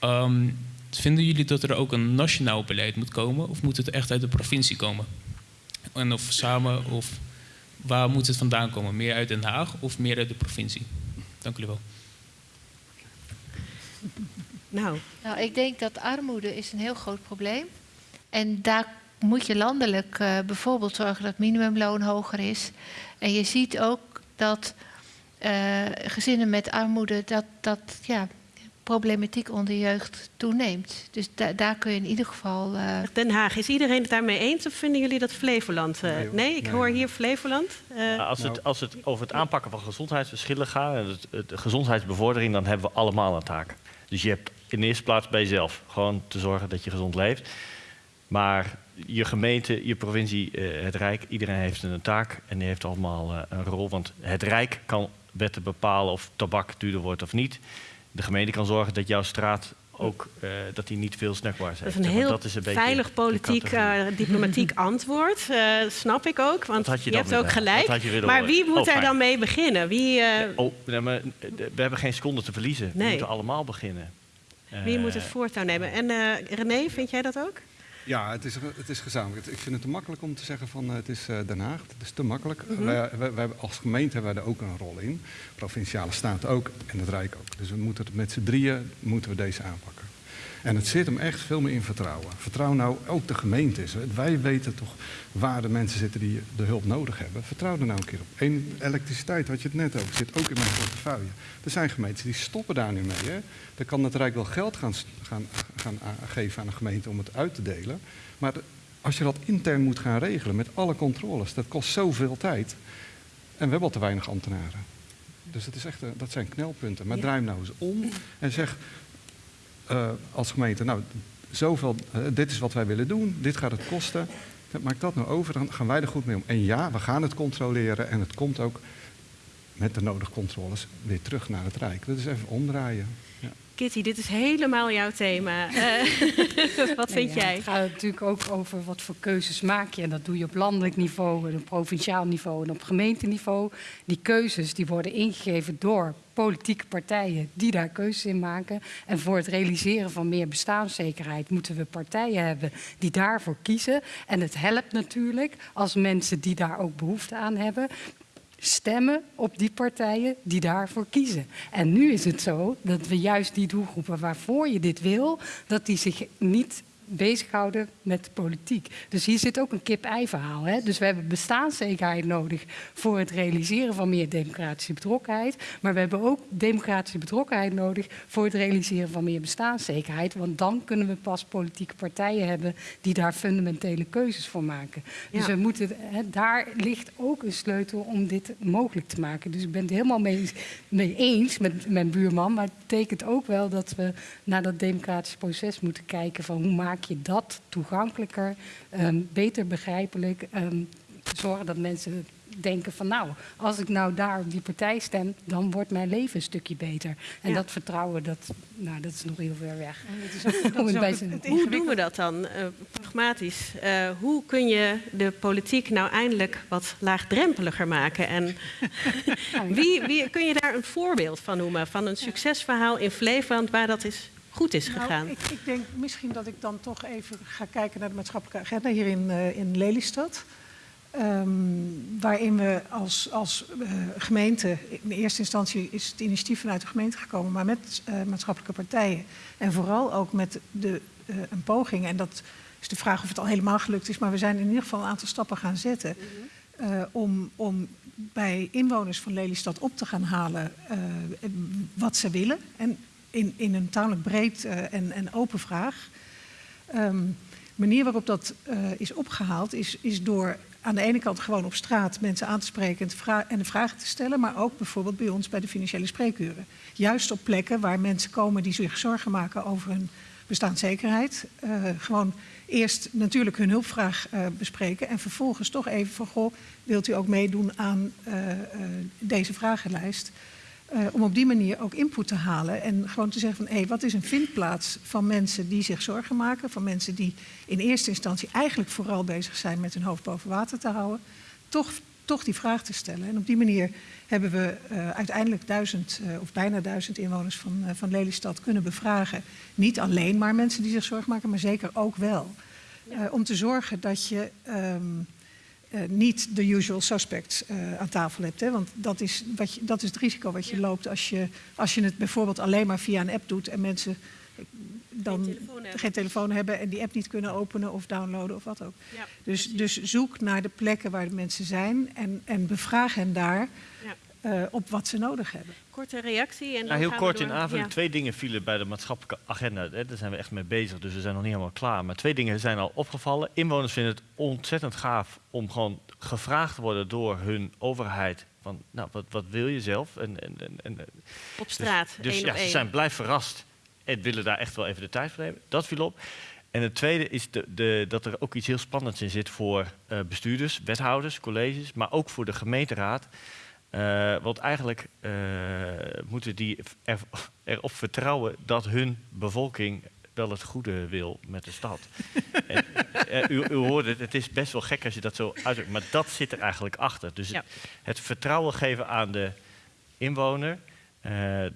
Um, vinden jullie dat er ook een nationaal beleid moet komen of moet het echt uit de provincie komen? En of samen, of waar moet het vandaan komen? Meer uit Den Haag of meer uit de provincie? Dank jullie wel. Nou. nou, ik denk dat armoede is een heel groot probleem. En daar moet je landelijk uh, bijvoorbeeld zorgen dat minimumloon hoger is. En je ziet ook dat uh, gezinnen met armoede, dat, dat ja, problematiek onder jeugd toeneemt. Dus da daar kun je in ieder geval. Uh... Den Haag, is iedereen het daarmee eens of vinden jullie dat Flevoland? Uh... Nee, nee, ik hoor hier Flevoland. Uh... als, het, als het over het aanpakken van gezondheidsverschillen gaat, en het, de gezondheidsbevordering, dan hebben we allemaal een taak. Dus je hebt in de eerste plaats bij jezelf. Gewoon te zorgen dat je gezond leeft. Maar je gemeente, je provincie, eh, het Rijk, iedereen heeft een taak en die heeft allemaal eh, een rol. Want het Rijk kan wetten bepalen of tabak duurder wordt of niet. De gemeente kan zorgen dat jouw straat ook uh, dat hij niet veel snackbars heeft. Dat is een heel dat is een veilig politiek, uh, diplomatiek antwoord. Uh, snap ik ook, want je, je hebt ook gelijk. Maar wie moet oh, daar dan mee beginnen? Wie, oh, nee, maar, we hebben geen seconde te verliezen. Nee. We moeten allemaal beginnen. Wie moet het voortouw nemen? En uh, René, vind jij dat ook? Ja, het is, het is gezamenlijk. Ik vind het te makkelijk om te zeggen van uh, het is Den Haag. Het is te makkelijk. Mm -hmm. wij, wij, wij, als gemeente hebben wij er ook een rol in. Provinciale staten ook en het Rijk ook. Dus we moeten het met z'n drieën moeten we deze aanpakken. En het zit hem echt veel meer in vertrouwen. Vertrouw nou ook de gemeentes. Wij weten toch waar de mensen zitten die de hulp nodig hebben. Vertrouw er nou een keer op. En elektriciteit had je het net over, zit ook in mijn portefeuille. Er zijn gemeentes die stoppen daar nu mee. Hè. Dan kan het Rijk wel geld gaan, gaan, gaan geven aan een gemeente om het uit te delen. Maar als je dat intern moet gaan regelen met alle controles, dat kost zoveel tijd. En we hebben al te weinig ambtenaren. Dus dat, is echt, dat zijn knelpunten. Maar draai hem nou eens om en zeg, uh, als gemeente, nou, zoveel, uh, dit is wat wij willen doen, dit gaat het kosten. Maak dat nou over, dan gaan wij er goed mee om. En ja, we gaan het controleren en het komt ook met de nodige controles weer terug naar het Rijk. Dat is even omdraaien. Kitty, dit is helemaal jouw thema. Uh, wat vind jij? Het gaat natuurlijk ook over wat voor keuzes maak je. En dat doe je op landelijk niveau, op provinciaal niveau en op gemeenteniveau. Die keuzes die worden ingegeven door politieke partijen die daar keuzes in maken. En voor het realiseren van meer bestaanszekerheid moeten we partijen hebben die daarvoor kiezen. En het helpt natuurlijk als mensen die daar ook behoefte aan hebben, stemmen op die partijen die daarvoor kiezen. En nu is het zo dat we juist die doelgroepen waarvoor je dit wil, dat die zich niet bezighouden met politiek. Dus hier zit ook een kip-ei verhaal. Hè? Dus we hebben bestaanszekerheid nodig voor het realiseren van meer democratische betrokkenheid. Maar we hebben ook democratische betrokkenheid nodig voor het realiseren van meer bestaanszekerheid. Want dan kunnen we pas politieke partijen hebben die daar fundamentele keuzes voor maken. Dus we moeten, hè, daar ligt ook een sleutel om dit mogelijk te maken. Dus ik ben het helemaal mee, mee eens met mijn buurman. Maar het betekent ook wel dat we naar dat democratische proces moeten kijken van hoe maken maak je dat toegankelijker, um, beter begrijpelijk, um, zorgen dat mensen denken van nou, als ik nou daar op die partij stem, dan wordt mijn leven een stukje beter. En dat vertrouwen, dat, nou, dat is nog heel ver weg. hoe doen we dat dan, uh, pragmatisch? Uh, hoe kun je de politiek nou eindelijk wat laagdrempeliger maken? En wie, wie, kun je daar een voorbeeld van noemen, van een succesverhaal in Flevoland waar dat is goed is nou, gegaan? ik, ik, denk misschien dat ik dan toch even ga kijken naar de maatschappelijke agenda hier in, uh, in Lelystad. Um, waarin we als, als uh, gemeente, in eerste instantie is het initiatief vanuit de gemeente gekomen, maar met uh, maatschappelijke partijen en vooral ook met de, uh, een poging, en dat is de vraag of het al helemaal gelukt is, maar we zijn in ieder geval een aantal stappen gaan zetten mm-hmm. om, om bij inwoners van Lelystad op te gaan halen wat ze willen. En in, in een tamelijk breed en, en open vraag. Um, manier waarop dat uh, is opgehaald is, is door aan de ene kant gewoon op straat mensen aan te spreken en, de vragen te stellen, maar ook bijvoorbeeld bij ons bij de financiële spreekuren. Juist op plekken waar mensen komen die zich zorgen maken over hun bestaanszekerheid. Uh, gewoon eerst natuurlijk hun hulpvraag bespreken en vervolgens toch even van goh, wilt u ook meedoen aan deze vragenlijst? Uh, om op die manier ook input te halen en gewoon te zeggen van hé, hey, wat is een vindplaats van mensen die zich zorgen maken, van mensen die in eerste instantie eigenlijk vooral bezig zijn met hun hoofd boven water te houden, toch, toch die vraag te stellen. En op die manier hebben we uh, uiteindelijk duizend uh, of bijna duizend inwoners van, van Lelystad kunnen bevragen. Niet alleen maar mensen die zich zorgen maken, maar zeker ook wel. om te zorgen dat je um, uh, niet de usual suspects uh, aan tafel hebt. Hè? Want dat is, wat je, dat is het risico wat je loopt als je, als je het bijvoorbeeld alleen maar via een app doet en mensen dan geen telefoon, geen telefoon hebben en die app niet kunnen openen of downloaden of wat ook. Ja, dus, dus zoek naar de plekken waar de mensen zijn en, en bevraag hen daar. Ja. Uh, op wat ze nodig hebben. Korte reactie. En nou, heel kort in aanvulling. Ja. Twee dingen vielen bij de maatschappelijke agenda. Hè. Daar zijn we echt mee bezig, dus we zijn nog niet helemaal klaar. Maar twee dingen zijn al opgevallen. Inwoners vinden het ontzettend gaaf om gewoon gevraagd te worden door hun overheid. Van, nou, wat, wat wil je zelf? En, en, en, op straat, Dus, dus ja, ze zijn blij verrast en willen daar echt wel even de tijd voor nemen. Dat viel op. En het tweede is de, de, dat er ook iets heel spannends in zit voor uh, bestuurders, wethouders, colleges, maar ook voor de gemeenteraad. Uh, want eigenlijk uh, moeten die er, erop vertrouwen dat hun bevolking wel het goede wil met de stad. en, uh, u, u hoorde het, het is best wel gek als je dat zo uitdrukt, maar dat zit er eigenlijk achter. Dus ja. het, het, vertrouwen geven aan de inwoner,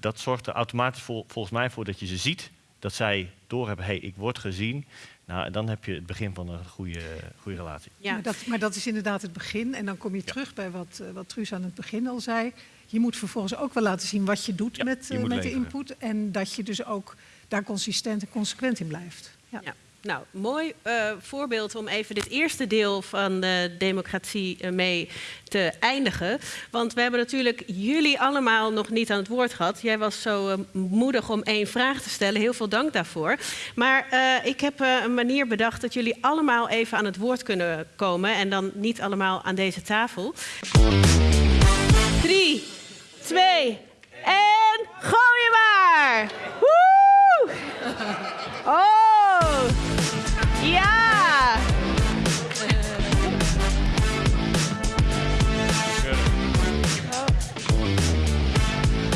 dat zorgt er automatisch vol, volgens mij voor dat je ze ziet, dat zij doorhebben, hé, hey, ik word gezien. Nou, dan heb je het begin van een goede, goede relatie. Ja. Maar, dat, maar dat is inderdaad het begin. En dan kom je terug bij wat, uh, wat Truus aan het begin al zei. Je moet vervolgens ook wel laten zien wat je doet ja, met, uh, met de input. En dat je dus ook daar consistent en consequent in blijft. Ja. ja. Nou, mooi uh, voorbeeld om even dit eerste deel van de democratie uh, mee te eindigen. Want we hebben natuurlijk jullie allemaal nog niet aan het woord gehad. Jij was zo uh, moedig om één vraag te stellen. Heel veel dank daarvoor. Maar ik heb een manier bedacht dat jullie allemaal even aan het woord kunnen komen. En dan niet allemaal aan deze tafel. Drie, twee en gooi je maar! Woe! Oh! Ja!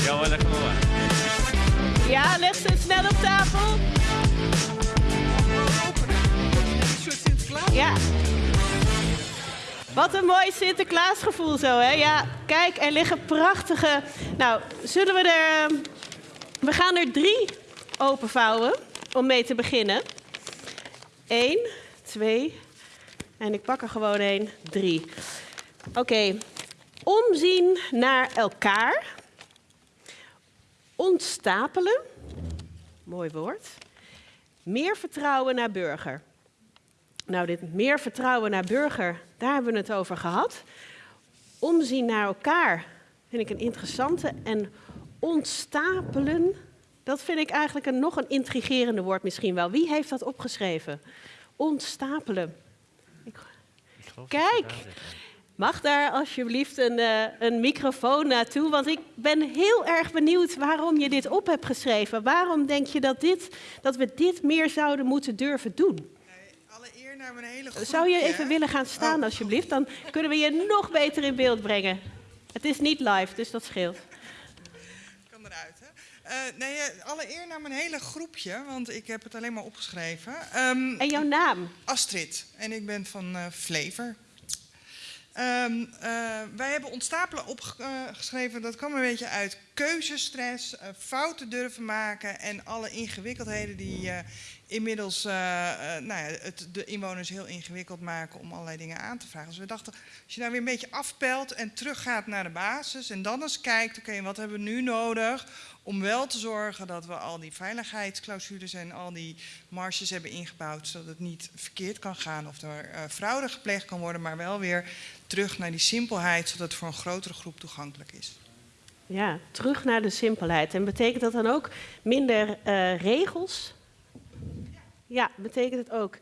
Ja hoor, leg hem maar. Ja, leg ze snel op tafel. Ja. Wat een mooi Sinterklaasgevoel zo, hè? Ja, kijk, er liggen prachtige... Nou, zullen we er... We gaan er drie openvouwen om mee te beginnen. Eén, twee, en ik pak er gewoon één, drie. Oké, omzien naar elkaar. Ontstapelen, mooi woord. Meer vertrouwen naar burger. Nou, dit meer vertrouwen naar burger, daar hebben we het over gehad. Omzien naar elkaar vind ik een interessante. En ontstapelen, dat vind ik eigenlijk een nog een intrigerende woord misschien wel. Wie heeft dat opgeschreven? Ontstapelen. Ik... Kijk, mag daar alsjeblieft een, uh, een microfoon naartoe? Want ik ben heel erg benieuwd waarom je dit op hebt geschreven. Waarom denk je dat, dit, dat we dit meer zouden moeten durven doen? naar mijn hele. Zou je even willen gaan staan, oh. alsjeblieft? Dan kunnen we je nog beter in beeld brengen. Het is niet live, dus dat scheelt. Kan eruit? Uh, nee, eh, allereer naar mijn hele groepje, want ik heb het alleen maar opgeschreven. Um, en jouw naam? Astrid. En ik ben van uh, Flever. Um, wij hebben ontstapelen opgeschreven, dat kwam een beetje uit keuzestress, fouten durven maken en alle ingewikkeldheden die inmiddels nou ja, het de inwoners heel ingewikkeld maken om allerlei dingen aan te vragen. Dus we dachten, als je nou weer een beetje afpelt en teruggaat naar de basis en dan eens kijkt, oké, wat hebben we nu nodig om wel te zorgen dat we al die veiligheidsclausules en al die marges hebben ingebouwd, zodat het niet verkeerd kan gaan of er uh, fraude gepleegd kan worden, maar wel weer terug naar die simpelheid, zodat het voor een grotere groep toegankelijk is. Ja, terug naar de simpelheid. En betekent dat dan ook minder uh, regels? Ja, betekent het ook.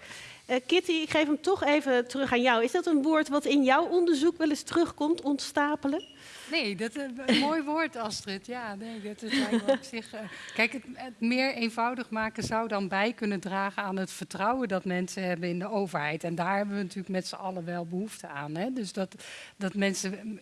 Uh, Kitty, ik geef hem toch even terug aan jou. Is dat een woord wat in jouw onderzoek wel eens terugkomt, ontstapelen? Nee, dat is een mooi woord, Astrid. Ja, dat is op zich. Uh, kijk, het, het, meer eenvoudig maken zou dan bij kunnen dragen aan het vertrouwen dat mensen hebben in de overheid. En daar hebben we natuurlijk met z'n allen wel behoefte aan. Hè? Dus dat, dat mensen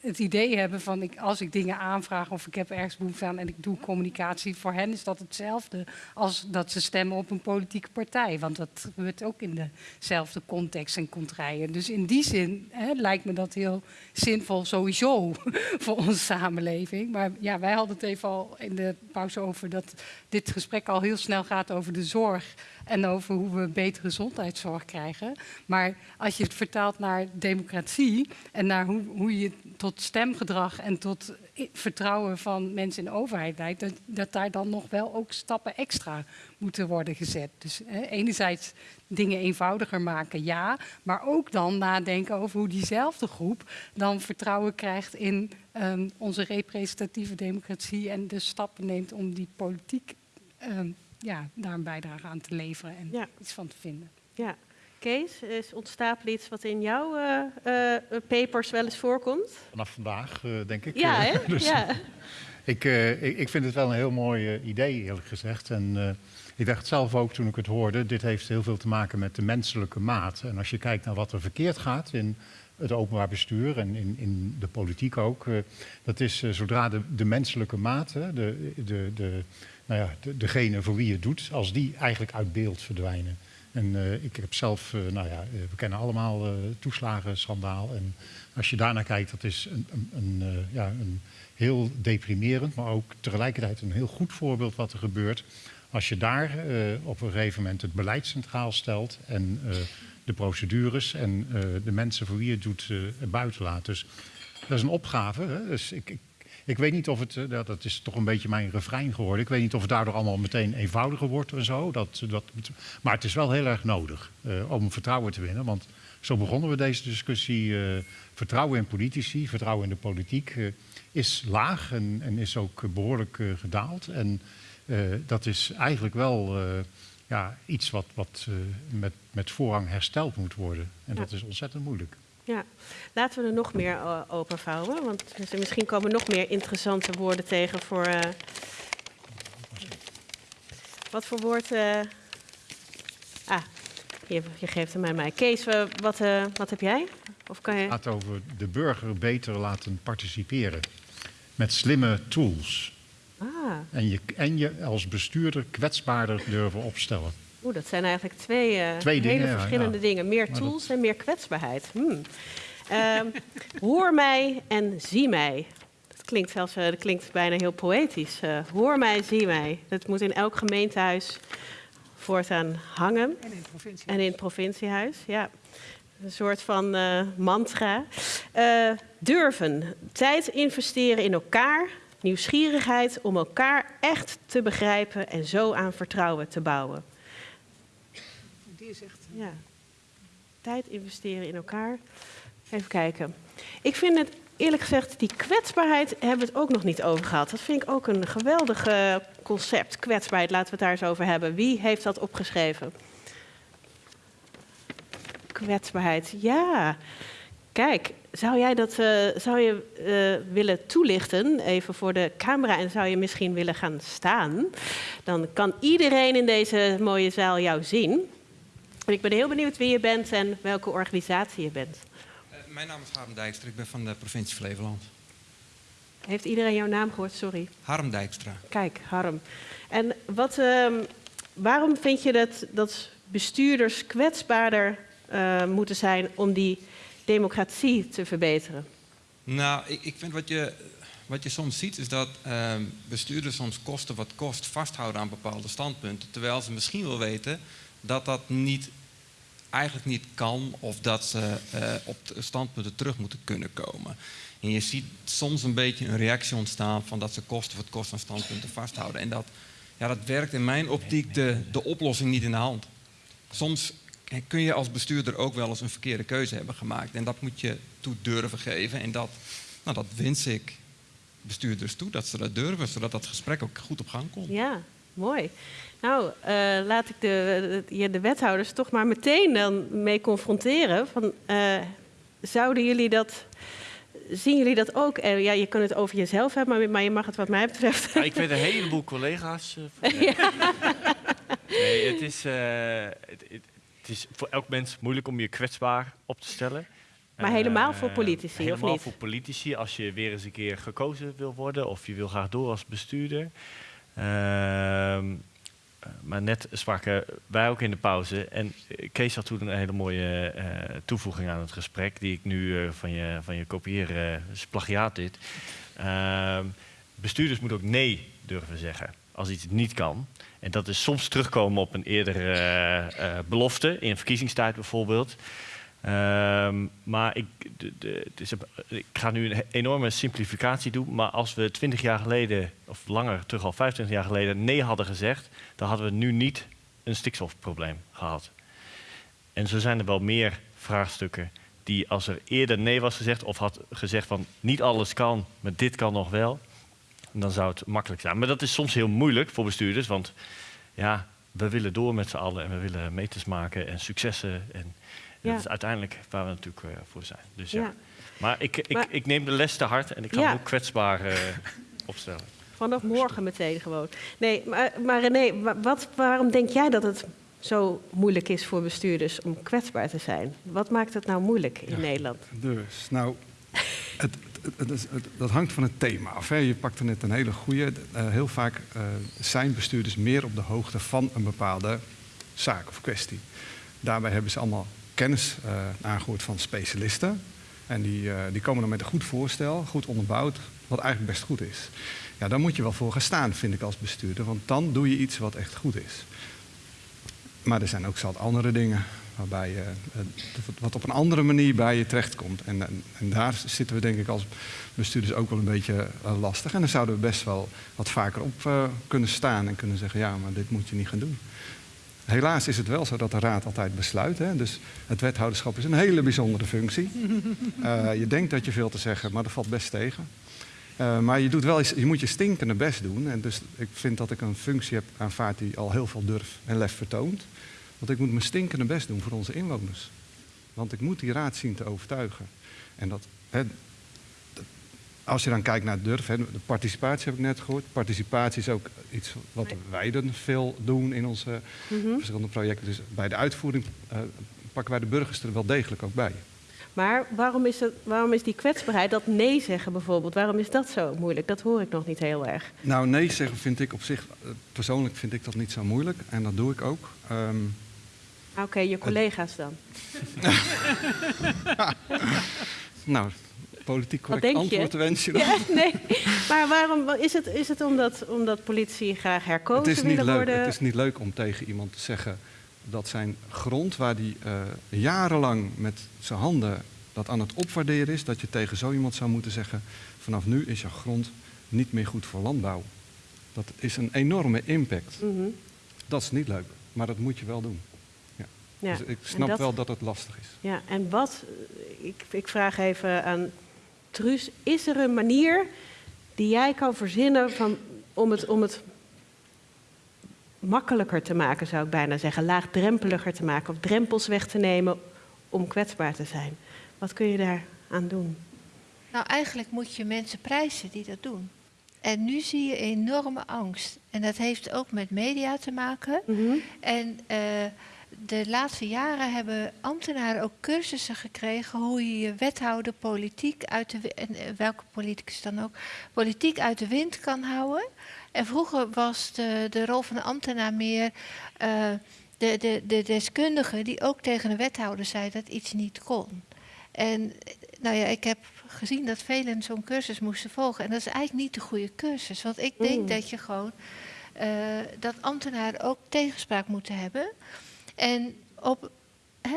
het idee hebben van ik, als ik dingen aanvraag of ik heb ergens behoefte aan en ik doe communicatie, voor hen is dat hetzelfde als dat ze stemmen op een politieke partij. Want dat gebeurt ook in dezelfde context en contraien. Dus in die zin hè, lijkt me dat heel zinvol sowieso voor onze samenleving. Maar ja, wij hadden het even al in de pauze over dat dit gesprek al heel snel gaat over de zorg en over hoe we betere gezondheidszorg krijgen. Maar als je het vertaalt naar democratie en naar hoe, hoe je tot stemgedrag en tot vertrouwen van mensen in de overheid leidt, dat, daar dan nog wel ook stappen extra moeten worden gezet. Dus enerzijds dingen eenvoudiger maken, ja, maar ook dan nadenken over hoe diezelfde groep dan vertrouwen krijgt in um, onze representatieve democratie en de stappen neemt om die politiek um, ja, daar een bijdrage aan te leveren en ja. iets van te vinden. Ja. Kees, is ontstapelen iets wat in jouw uh, uh, papers wel eens voorkomt? Vanaf vandaag, uh, denk ik. Ja, hè? dus, ja. Ik, ik, ik, vind het wel een heel mooi idee, eerlijk gezegd. En ik dacht zelf ook toen ik het hoorde, dit heeft heel veel te maken met de menselijke maat. En als je kijkt naar wat er verkeerd gaat in het openbaar bestuur en in, in de politiek ook, dat is zodra de, de menselijke maat, de, de, de, nou ja, de, degene voor wie het doet, als die eigenlijk uit beeld verdwijnen. En uh, ik heb zelf, uh, nou ja, we kennen allemaal uh, toeslagenschandaal. En als je daarnaar kijkt, dat is een, een, een ja, een heel deprimerend, maar ook tegelijkertijd een heel goed voorbeeld wat er gebeurt. Als je daar op een gegeven moment het beleid centraal stelt en de procedures en de mensen voor wie het doet buiten laat. Dus dat is een opgave. Hè? Dus ik ik weet niet of het, eh, dat is toch een beetje mijn refrein geworden. Ik weet niet of het daardoor allemaal meteen eenvoudiger wordt en zo. Dat, dat, maar het is wel heel erg nodig uh, om vertrouwen te winnen. Want zo begonnen we deze discussie. Uh, vertrouwen in politici, vertrouwen in de politiek is laag en, en, is ook behoorlijk gedaald. En dat is eigenlijk wel ja, iets wat, wat met, met voorrang hersteld moet worden. En dat is ontzettend moeilijk. Ja, laten we er nog meer uh, openvouwen, want misschien komen nog meer interessante woorden tegen voor. Uh, wat voor woord? Uh, ah, je, je, geeft hem aan mij. Kees, wat, wat heb jij? Of kan je... Het gaat over de burger beter laten participeren met slimme tools. Ah. En, je, en je als bestuurder kwetsbaarder durven opstellen. Oeh, dat zijn eigenlijk twee, uh, twee hele verschillende dingen. Meer tools en meer kwetsbaarheid. Hmm. Uh, hoor mij en zie mij. Dat klinkt, zelfs, uh, dat klinkt bijna heel poëtisch. Uh, hoor mij, zie mij. Dat moet in elk gemeentehuis voortaan hangen. En in het provinciehuis. En in het provinciehuis, ja. Een soort van mantra. durven. Tijd investeren in elkaar. Nieuwsgierigheid om elkaar echt te begrijpen en zo aan vertrouwen te bouwen Ja. Tijd investeren in elkaar. Even kijken. Ik vind het eerlijk gezegd, die kwetsbaarheid hebben we het ook nog niet over gehad. Dat vind ik ook een geweldig concept. Kwetsbaarheid, laten we het daar eens over hebben. Wie heeft dat opgeschreven? Kwetsbaarheid, ja. Kijk, zou jij dat uh, zou je, uh, willen toelichten, even voor de camera, en zou je misschien willen gaan staan? Dan kan iedereen in deze mooie zaal jou zien. Ik ben heel benieuwd wie je bent en welke organisatie je bent. Uh, mijn naam is Harm Dijkstra, ik ben van de provincie Flevoland. Heeft iedereen jouw naam gehoord? Sorry. Harm Dijkstra. Kijk, Harm. En wat, uh, waarom vind je dat, dat bestuurders kwetsbaarder uh, moeten zijn om die democratie te verbeteren? Nou, ik, ik vind wat je, wat je soms ziet is dat uh, bestuurders soms kosten wat kost vasthouden aan bepaalde standpunten. Terwijl ze misschien wel weten dat dat niet, eigenlijk niet kan of dat ze uh, op de standpunten terug moeten kunnen komen. En je ziet soms een beetje een reactie ontstaan van dat ze kosten wat kost aan standpunten vasthouden. En dat, ja, dat werkt in mijn optiek de, de oplossing niet in de hand. Soms kun je als bestuurder ook wel eens een verkeerde keuze hebben gemaakt. En dat moet je toe durven geven. En dat, nou, dat wens ik bestuurders toe, dat ze dat durven, zodat dat gesprek ook goed op gang komt. Ja, mooi. Nou, uh, laat ik de, de, de, wethouders toch maar meteen dan mee confronteren. Van, uh, zouden jullie dat zien jullie dat ook? Ja, je kunt het over jezelf hebben, maar, maar je mag het wat mij betreft. Ja, ik weet een heleboel collega's. Uh, ja. Nee, het is, uh, het, het, is voor elk mens moeilijk om je kwetsbaar op te stellen. Maar helemaal voor politici, helemaal of niet? Helemaal voor politici, als je weer eens een keer gekozen wil worden of je wil graag door als bestuurder. Ehm, maar net spraken wij ook in de pauze. En Kees had toen een hele mooie uh, toevoeging aan het gesprek, die ik nu uh, van, je, van je kopieer, uh, is plagiaat dit. Ehm, bestuurders moeten ook nee durven zeggen als iets niet kan. En dat is soms terugkomen op een eerdere belofte, in verkiezingstijd bijvoorbeeld. Um, maar ik, de, ik ga nu een enorme simplificatie doen. Maar als we 20 jaar geleden, of langer terug al 25 jaar geleden, nee hadden gezegd, dan hadden we nu niet een stikstofprobleem gehad. En zo zijn er wel meer vraagstukken die als er eerder nee was gezegd, of had gezegd van niet alles kan, maar dit kan nog wel, dan zou het makkelijk zijn. Maar dat is soms heel moeilijk voor bestuurders, want ja, we willen door met z'n allen en we willen meters maken en successen. En. Dat is uiteindelijk waar we natuurlijk uh, voor zijn. Dus, ja. ja. Maar, ik, ik, maar, ik neem de les te hard en ik ga ja. me ook kwetsbaar uh, opstellen. Vanaf morgen meteen gewoon. Nee, maar, maar René, wat, waarom denk jij dat het zo moeilijk is voor bestuurders om kwetsbaar te zijn? Wat maakt het nou moeilijk in Nederland? Dus, nou, het, het, het, dat hangt van het thema af. Hè. Je pakte net een hele goede. Uh, heel vaak zijn bestuurders meer op de hoogte van een bepaalde zaak of kwestie. Daarbij hebben ze allemaal kennis uh, aangehoord van specialisten. En die, uh, die komen dan met een goed voorstel, goed onderbouwd, wat eigenlijk best goed is. Ja, daar moet je wel voor gaan staan, vind ik als bestuurder, want dan doe je iets wat echt goed is. Maar er zijn ook zat andere dingen waarbij je, uh, wat op een andere manier bij je terechtkomt. En, en, en, daar zitten we denk ik als bestuurders ook wel een beetje lastig. En dan zouden we best wel wat vaker op kunnen staan en kunnen zeggen, ja, maar dit moet je niet gaan doen. Helaas is het wel zo dat de raad altijd besluit. Hè? Dus het wethouderschap is een hele bijzondere functie. Uh, je denkt dat je veel te zeggen, maar dat valt best tegen. Uh, maar je, doet wel, je moet je stinkende best doen. En dus ik vind dat ik een functie heb aanvaard die al heel veel durf en lef vertoont. Want ik moet mijn stinkende best doen voor onze inwoners. Want ik moet die raad zien te overtuigen. En dat, hè, als je dan kijkt naar durf, hè, de participatie heb ik net gehoord. Participatie is ook iets wat wij dan veel doen in onze mm -hmm. verschillende projecten. Dus bij de uitvoering uh, pakken wij de burgers er wel degelijk ook bij. Maar waarom is, het, waarom is die kwetsbaarheid, dat nee zeggen bijvoorbeeld, waarom is dat zo moeilijk? Dat hoor ik nog niet heel erg. Nou, nee zeggen vind ik op zich, persoonlijk vind ik dat niet zo moeilijk. En dat doe ik ook. Um, Oké, okay, je collega's dan? nou, politiek correct antwoord wens je dan? Ja, nee. Maar waarom is het, is het omdat, omdat politie graag herkozen het is niet leuk, worden? Het is niet leuk om tegen iemand te zeggen dat zijn grond, waar hij uh, jarenlang met zijn handen dat aan het opwaarderen is, dat je tegen zo iemand zou moeten zeggen: vanaf nu is je grond niet meer goed voor landbouw. Dat is een enorme impact. Mm -hmm. Dat is niet leuk, maar dat moet je wel doen. Ja. Ja, dus ik snap dat, wel dat het lastig is. Ja, en wat, ik, ik vraag even aan Truus, is er een manier die jij kan verzinnen van, om, het, om het makkelijker te maken, zou ik bijna zeggen, laagdrempeliger te maken of drempels weg te nemen om kwetsbaar te zijn? Wat kun je daar aan doen? Nou, eigenlijk moet je mensen prijzen die dat doen. En nu zie je enorme angst. En dat heeft ook met media te maken. Mm -hmm. En uh, de laatste jaren hebben ambtenaren ook cursussen gekregen hoe je je wethouder politiek uit de en eh, welke politicus dan ook politiek uit de wind kan houden. En vroeger was de, de rol van de ambtenaar meer uh, de, de, de deskundige die ook tegen de wethouder zei dat iets niet kon. En nou ja, ik heb gezien dat velen zo'n cursus moesten volgen. En dat is eigenlijk niet de goede cursus. Want ik denk mm. dat je gewoon uh, dat ambtenaren ook tegenspraak moeten hebben. En, op,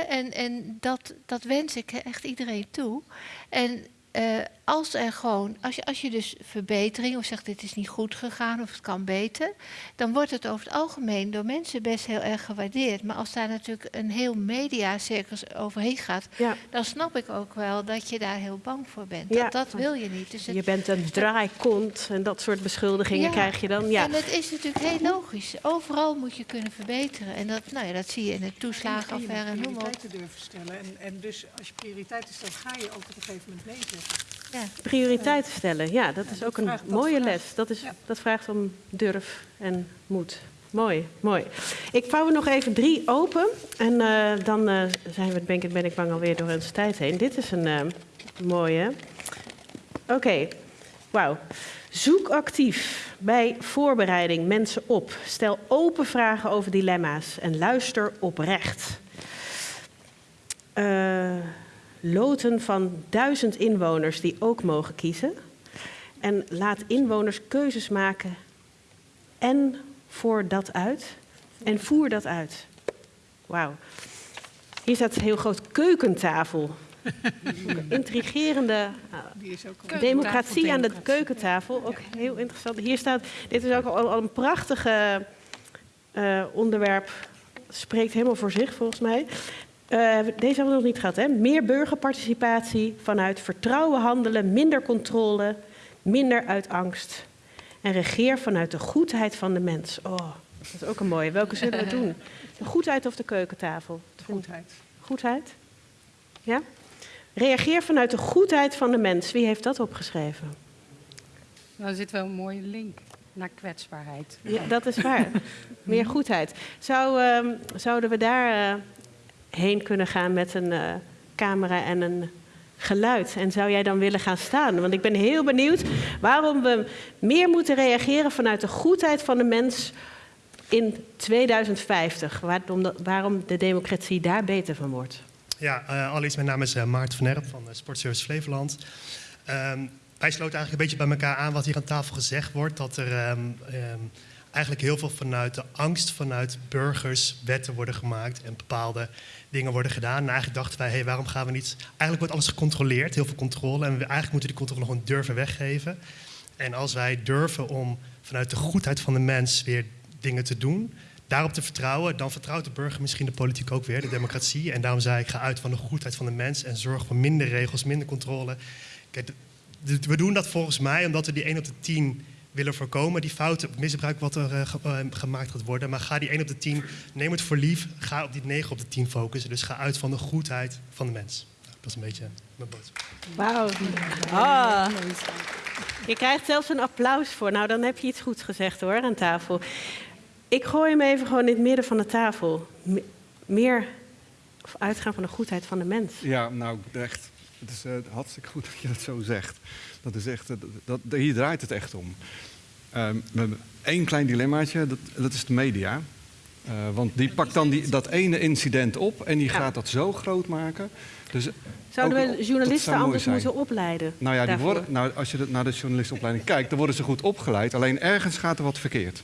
en, en dat, dat wens ik echt iedereen toe. En uh, als er gewoon, als je, als je dus verbetering of zegt dit is niet goed gegaan of het kan beter, dan wordt het over het algemeen door mensen best heel erg gewaardeerd. Maar als daar natuurlijk een heel mediacircus overheen gaat, dan snap ik ook wel dat je daar heel bang voor bent. Ja. Dat, dat wil je niet. Dus je bent een draaikont en dat soort beschuldigingen krijg je dan. Ja. En het is natuurlijk heel logisch. Overal moet je kunnen verbeteren. En dat, nou ja, dat zie je in de toeslagenaffaire en noem maar op. durven stellen. En, en dus als je prioriteiten stelt, ga je ook op een gegeven moment nee ja. Prioriteiten stellen, ja, dat is ook een mooie les. Dat, is, dat vraagt om durf en moed. Mooi, mooi. Ik vouw er nog even drie open en uh, dan uh, zijn we, ben ik, ben ik bang alweer door onze tijd heen. Dit is een uh, mooie. Oké, okay. wauw. Zoek actief bij voorbereiding mensen op. Stel open vragen over dilemma's en luister oprecht. Uh, loten van duizend inwoners die ook mogen kiezen. En laat inwoners keuzes maken en voer dat uit. En voer dat uit. Wauw. Hier staat heel groot keukentafel. Intrigerende uh, democratie aan de keukentafel. Ook heel interessant. Hier staat, dit is ook al, een prachtige uh, onderwerp. Spreekt helemaal voor zich volgens mij. Uh, deze hebben we nog niet gehad. Hè? Meer burgerparticipatie vanuit vertrouwen handelen, minder controle, minder uit angst. En regeer vanuit de goedheid van de mens. Oh, dat is ook een mooie. Welke zullen we doen? De goedheid of de keukentafel? De goedheid. Goedheid? Ja? Reageer vanuit de goedheid van de mens. Wie heeft dat opgeschreven? Nou, er zit wel een mooie link naar kwetsbaarheid. Ja, dat is waar. Meer goedheid. Zou, uh, zouden we daar uh, heen kunnen gaan met een uh, camera en een geluid. En zou jij dan willen gaan staan? Want ik ben heel benieuwd waarom we meer moeten reageren vanuit de goedheid van de mens in 2050. Waarom de, waarom de democratie daar beter van wordt. Ja, uh, allereerst mijn naam is uh, Maarten van Erp van Sportservice Flevoland. Um, wij sloten eigenlijk een beetje bij elkaar aan wat hier aan tafel gezegd wordt. Dat er um, um, eigenlijk heel veel vanuit de angst vanuit burgers wetten worden gemaakt en bepaalde dingen worden gedaan. En eigenlijk dachten wij, hey, waarom gaan we niet... Eigenlijk wordt alles gecontroleerd, heel veel controle. En we eigenlijk moeten die controle gewoon durven weggeven. En als wij durven om vanuit de goedheid van de mens weer dingen te doen... daarop te vertrouwen, dan vertrouwt de burger misschien de politiek ook weer, de democratie. En daarom zei ik, ga uit van de goedheid van de mens... en zorg voor minder regels, minder controle. Kijk, we doen dat volgens mij omdat we die 1 op de 10 willen voorkomen. Die fouten, misbruik wat er uh, gemaakt gaat worden. Maar ga die 1 op de 10, neem het voor lief. Ga op die 9 op de 10 focussen. Dus ga uit van de goedheid van de mens. Dat is een beetje mijn boodschap. Wauw. Ah. Je krijgt zelfs een applaus voor. Nou, dan heb je iets goeds gezegd hoor, aan tafel. Ik gooi hem even gewoon in het midden van de tafel. Meer of uitgaan van de goedheid van de mens. Ja, nou echt. Het is uh, hartstikke goed dat je dat zo zegt. Dat is echt, dat, hier draait het echt om. Uh, we hebben één klein dilemmaatje, dat, dat is de media. Uh, want die pakt dan die, dat ene incident op en die gaat dat zo groot maken. Dus Zouden we journalisten anders moeten opleiden? Nou ja, die worden, nou, als je naar de journalistenopleiding kijkt, dan worden ze goed opgeleid. Alleen ergens gaat er wat verkeerd.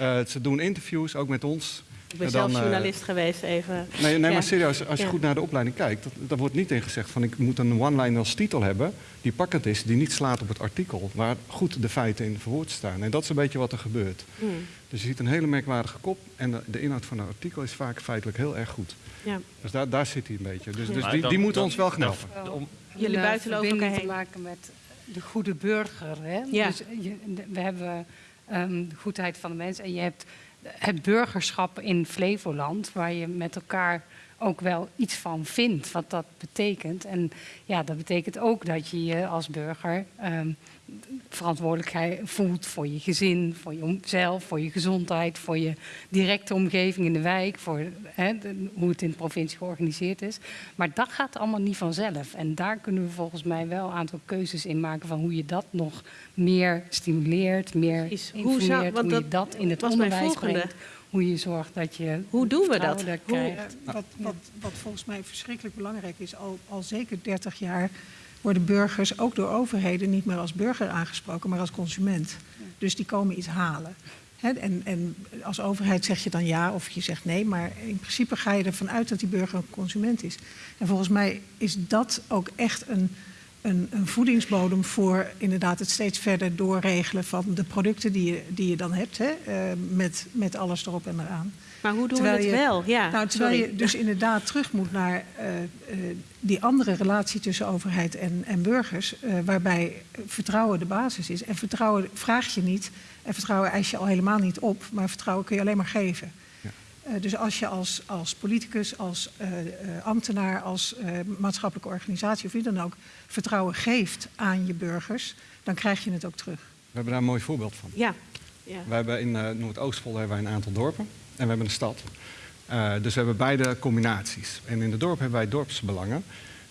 uh, ze doen interviews, ook met ons. Ik ben zelf eh, journalist geweest, even. Nee, nee maar serieus, als je goed naar de opleiding kijkt, dat, wordt niet in gezegd van ik moet een one-line als titel hebben die pakkend is, die niet slaat op het artikel, waar goed de feiten in verwoord staan. En dat is een beetje wat er gebeurt. Hmm. Dus je ziet een hele merkwaardige kop en de, inhoud van een artikel is vaak feitelijk heel erg goed. Ja. Dus daar, daar zit hij een beetje. Dus, dus die, die moeten ons wel knappen. Om Jullie buitenlopen elkaar te maken met de goede burger. Hè? Ja. Dus je, we hebben um, de goedheid van de mens en je hebt het burgerschap in Flevoland, waar je met elkaar ook wel iets van vindt, wat dat betekent. En ja, dat betekent ook dat je je als burger um, verantwoordelijkheid voelt voor je gezin, voor jezelf, voor je gezondheid, voor je directe omgeving in de wijk, voor hoe het in de provincie georganiseerd is. Maar dat gaat allemaal niet vanzelf. En daar kunnen we volgens mij wel een aantal keuzes in maken van hoe je dat nog meer stimuleert, meer informeert, hoe, zou, hoe je dat in het onderwijs brengt hoe je zorgt dat je. Hoe doen we dat? krijgt. wat, wat, wat, volgens mij verschrikkelijk belangrijk is, al, al zeker 30 jaar worden burgers ook door overheden niet meer als burger aangesproken, maar als consument. Dus die komen iets halen. en, en, als overheid zeg je dan ja of je zegt nee, maar in principe ga je ervan uit dat die burger een consument is. En volgens mij is dat ook echt een een, een, voedingsbodem voor inderdaad het steeds verder doorregelen van de producten die je, die je dan hebt, hè, uh, met, met alles erop en eraan. Maar hoe doen terwijl we het je, wel? Ja, nou, terwijl je dus inderdaad terug moet naar uh, uh, die andere relatie tussen overheid en, en burgers, waarbij vertrouwen de basis is. En vertrouwen vraag je niet en vertrouwen eis je al helemaal niet op, maar vertrouwen kun je alleen maar geven. Uh, dus als je als, als politicus, als uh, uh, ambtenaar, als maatschappelijke organisatie of wie dan ook vertrouwen geeft aan je burgers, dan krijg je het ook terug. We hebben daar een mooi voorbeeld van. Ja. ja. We hebben in Noordoostpol hebben wij een aantal dorpen en we hebben een stad. dus we hebben beide combinaties. En in de dorp hebben wij dorpsbelangen.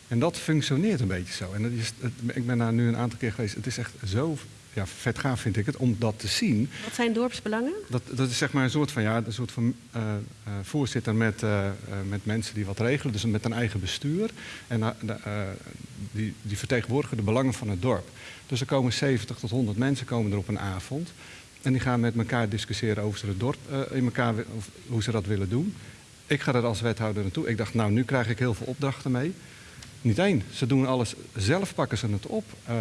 En dat functioneert een beetje zo. En dat is, ik ben daar nu een aantal keer geweest. Het is echt zo ja, vet gaaf vind ik het om dat te zien. Wat zijn dorpsbelangen? Dat, dat is zeg maar een soort van, ja, een soort van uh, uh, voorzitter met, uh, met mensen die wat regelen, dus met een eigen bestuur. En die, die vertegenwoordigen de belangen van het dorp. Dus er komen 70 tot 100 mensen komen er op een avond. En die gaan met elkaar discussiëren over het dorp, in elkaar, hoe ze dat willen doen. Ik ga er als wethouder naartoe. Ik dacht, nou, nu krijg ik heel veel opdrachten mee. Niet één. Ze doen alles zelf, pakken ze het op. Uh,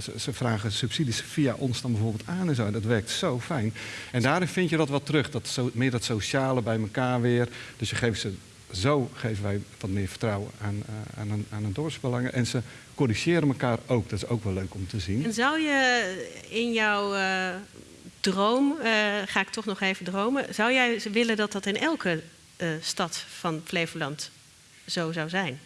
ze, ze, vragen subsidies via ons dan bijvoorbeeld aan en zo. Dat werkt zo fijn. En daarin vind je dat wat terug. Dat zo, meer dat sociale bij elkaar weer. Dus je geeft ze, zo geven wij wat meer vertrouwen aan, uh, aan, een, aan een dorpsbelangen. En ze corrigeren elkaar ook. Dat is ook wel leuk om te zien. En zou je in jouw droom, ga ik toch nog even dromen... zou jij willen dat dat in elke stad van Flevoland zo zou zijn?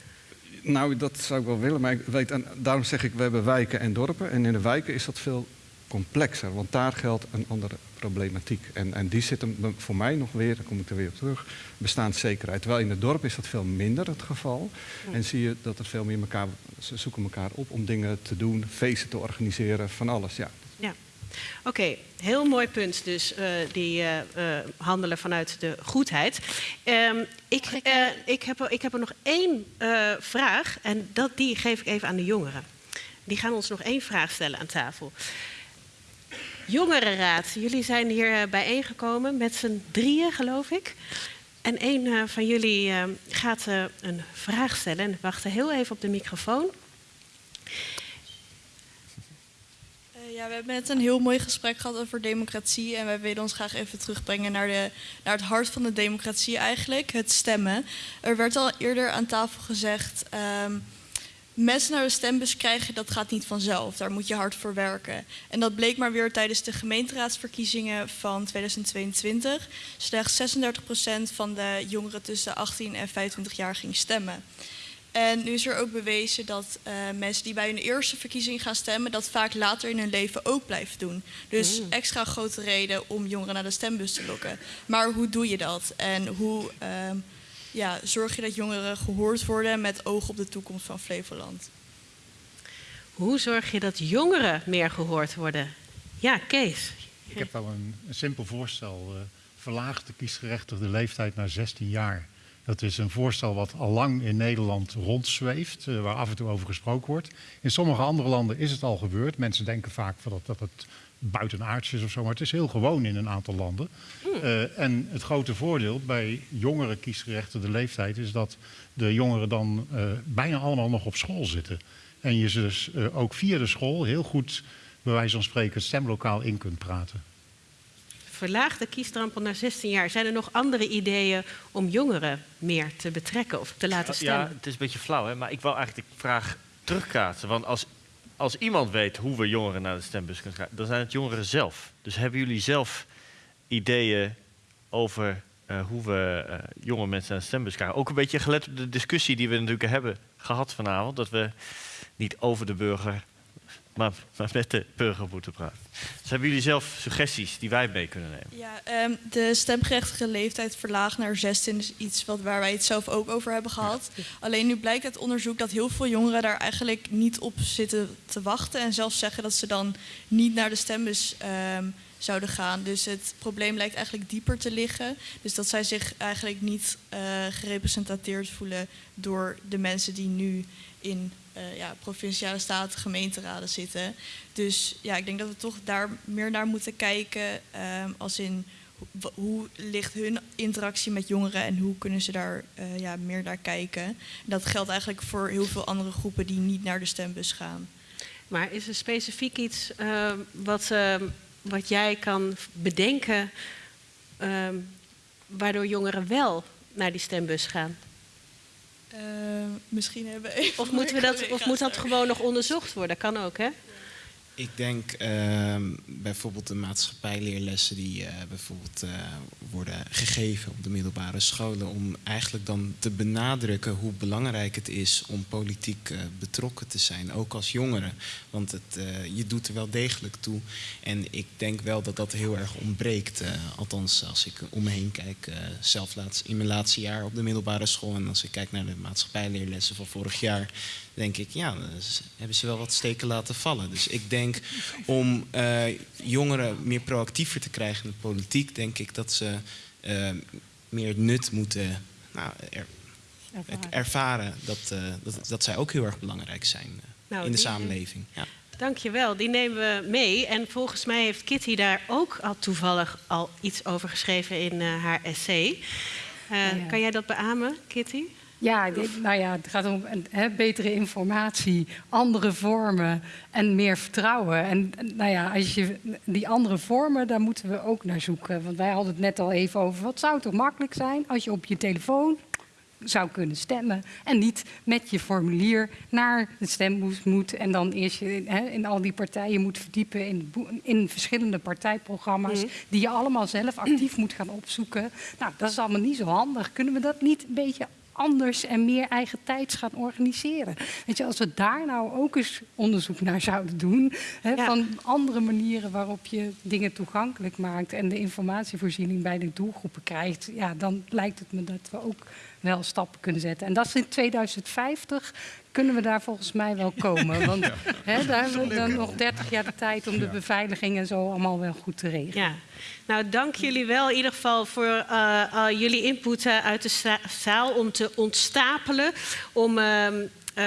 Nou, dat zou ik wel willen, maar ik weet, en daarom zeg ik, we hebben wijken en dorpen. En in de wijken is dat veel complexer, want daar geldt een andere problematiek. En, en die zit hem voor mij nog weer, dan kom ik er weer op terug, bestaanszekerheid. Terwijl in het dorp is dat veel minder het geval. En zie je dat er veel meer elkaar, ze zoeken elkaar op om dingen te doen, feesten te organiseren, van alles. Ja, Oké, heel mooi punt dus, uh, die uh, uh, handelen vanuit de goedheid. Um, ik, ik, heb er, ik heb er nog één vraag en dat, die geef ik even aan de jongeren. Die gaan ons nog één vraag stellen aan tafel. Jongerenraad, jullie zijn hier bijeengekomen met z'n drieën, geloof ik. En een van jullie gaat een vraag stellen. En wacht heel even op de microfoon. Ja, we hebben net een heel mooi gesprek gehad over democratie. En wij willen ons graag even terugbrengen naar, de, naar het hart van de democratie eigenlijk, het stemmen. Er werd al eerder aan tafel gezegd... Um, mensen naar de stembus krijgen, dat gaat niet vanzelf. Daar moet je hard voor werken. En dat bleek maar weer tijdens de gemeenteraadsverkiezingen van 2022. Slechts 36% van de jongeren tussen 18 en 25 jaar ging stemmen. En nu is er ook bewezen dat uh, mensen die bij hun eerste verkiezing gaan stemmen, dat vaak later in hun leven ook blijven doen. Dus mm. extra grote reden om jongeren naar de stembus te lokken. Maar hoe doe je dat? En hoe uh, ja, zorg je dat jongeren gehoord worden met oog op de toekomst van Flevoland? Hoe zorg je dat jongeren meer gehoord worden? Ja, Kees. Ik heb wel een, een simpel voorstel. Uh, verlaag de kiesgerechtigde leeftijd naar 16 jaar. Dat is een voorstel wat al lang in Nederland rondzweeft, uh, waar af en toe over gesproken wordt. In sommige andere landen is het al gebeurd. Mensen denken vaak dat, dat het buitenaards is of zo, maar het is heel gewoon in een aantal landen. Uh, en het grote voordeel bij jongere kiesgerechtigde leeftijd is dat de jongeren dan uh, bijna allemaal nog op school zitten. En je dus ook via de school heel goed, bij wijze van spreken, het stemlokaal in kunt praten verlaag de kiesdrempel naar 16 jaar. Zijn er nog andere ideeën om jongeren meer te betrekken of te laten stemmen? Ja, het is een beetje flauw, hè? maar ik wil eigenlijk de vraag terugkaatsen. Want als, als iemand weet hoe we jongeren naar de stembus kunnen krijgen, dan zijn het jongeren zelf. Dus hebben jullie zelf ideeën over hoe we jonge mensen aan de stembus krijgen. Ook een beetje gelet op de discussie die we natuurlijk hebben gehad vanavond. Dat we niet over de burger maar, met de burger moeten praten. Dus hebben jullie zelf suggesties die wij mee kunnen nemen? Ja, ehm, de stemgerechtige leeftijd verlaagd naar 16 is iets wat, waar wij het zelf ook over hebben gehad. Alleen nu blijkt uit onderzoek dat heel veel jongeren daar eigenlijk niet op zitten te wachten. En zelfs zeggen dat ze dan niet naar de stembus ehm, zouden gaan. Dus het probleem lijkt eigenlijk dieper te liggen. Dus dat zij zich eigenlijk niet uh, gerepresenteerd voelen door de mensen die nu in uh, ja, provinciale staten, gemeenteraden zitten. Dus ja, ik denk dat we toch daar meer naar moeten kijken. Uh, als in hoe ligt hun interactie met jongeren en hoe kunnen ze daar uh, ja, meer naar kijken. dat geldt eigenlijk voor heel veel andere groepen die niet naar de stembus gaan. Maar is er specifiek iets ehm, wat, ehm, wat jij kan bedenken waardoor jongeren wel naar die stembus gaan? Uh, misschien hebben even of, moeten we dat, of moet dat gewoon nog onderzocht worden? Kan ook, hè? Ik denk uh, bijvoorbeeld de maatschappijleerlessen die uh, bijvoorbeeld uh, worden gegeven op de middelbare scholen, om eigenlijk dan te benadrukken hoe belangrijk het is om politiek uh, betrokken te zijn, ook als jongere. Want het, je doet er wel degelijk toe. En ik denk wel dat dat heel erg ontbreekt. althans, als ik om me heen kijk, zelf laatst, in mijn laatste jaar op de middelbare school en als ik kijk naar de maatschappijleerlessen van vorig jaar, denk ik, ja, hebben ze wel wat steken laten vallen. Dus ik denk om uh, jongeren meer proactiever te krijgen in de politiek, denk ik dat ze uh, meer nut moeten nou, er, ervaren. ervaren dat, uh, dat, dat, zij ook heel erg belangrijk zijn nou, in de samenleving. Ja. Dankjewel, die nemen we mee. En volgens mij heeft Kitty daar ook al toevallig al iets over geschreven in haar essay. Ja. Kan jij dat beamen, Kitty? Ja, nou ja, het gaat om betere informatie, andere vormen en meer vertrouwen. En nou ja, als je die andere vormen, daar moeten we ook naar zoeken. Want wij hadden het net al even over, wat zou toch makkelijk zijn als je op je telefoon zou kunnen stemmen. En niet met je formulier naar de stembus moet. En dan eerst je in al die partijen moet verdiepen in, in verschillende partijprogramma's. Mhm. Die je allemaal zelf actief moet gaan opzoeken. Nou, dat is allemaal niet zo handig. Kunnen we dat niet een beetje anders en meer eigen tijds gaan organiseren. Weet je, als we daar nou ook eens onderzoek naar zouden doen, hè, van andere manieren waarop je dingen toegankelijk maakt en de informatievoorziening bij de doelgroepen krijgt, ja, dan lijkt het me dat we ook wel stappen kunnen zetten. En dat is in 2050 kunnen we daar volgens mij wel komen. Want hè, daar hebben we dan nog 30 jaar de tijd om de beveiliging en zo allemaal wel goed te regelen. Ja. Nou, dank jullie wel in ieder geval voor uh, uh, jullie input uh, uit de zaal om te ontstapelen. Om ehm, uh,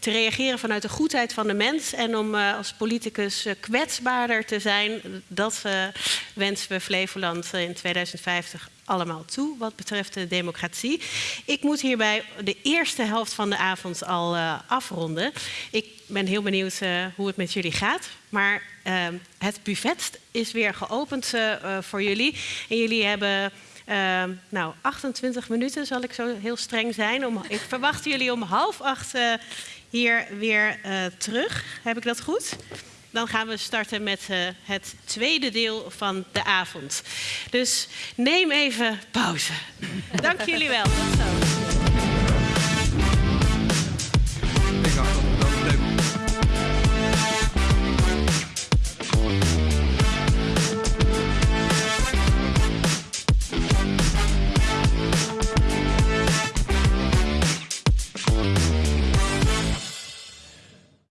te reageren vanuit de goedheid van de mens en om uh, als politicus uh, kwetsbaarder te zijn. Dat wensen we Flevoland in 2050 allemaal toe wat betreft de democratie. Ik moet hierbij de eerste helft van de avond al afronden. Ik ben heel benieuwd hoe het met jullie gaat. Maar ehm, het buffet is weer geopend voor jullie. En jullie hebben nou, 28 minuten zal ik zo heel streng zijn. Om, ik verwacht jullie om half acht hier weer terug. Heb ik dat goed? Dan gaan we starten met uh, het tweede deel van de avond. Dus neem even pauze. Dank jullie wel. Tot zo.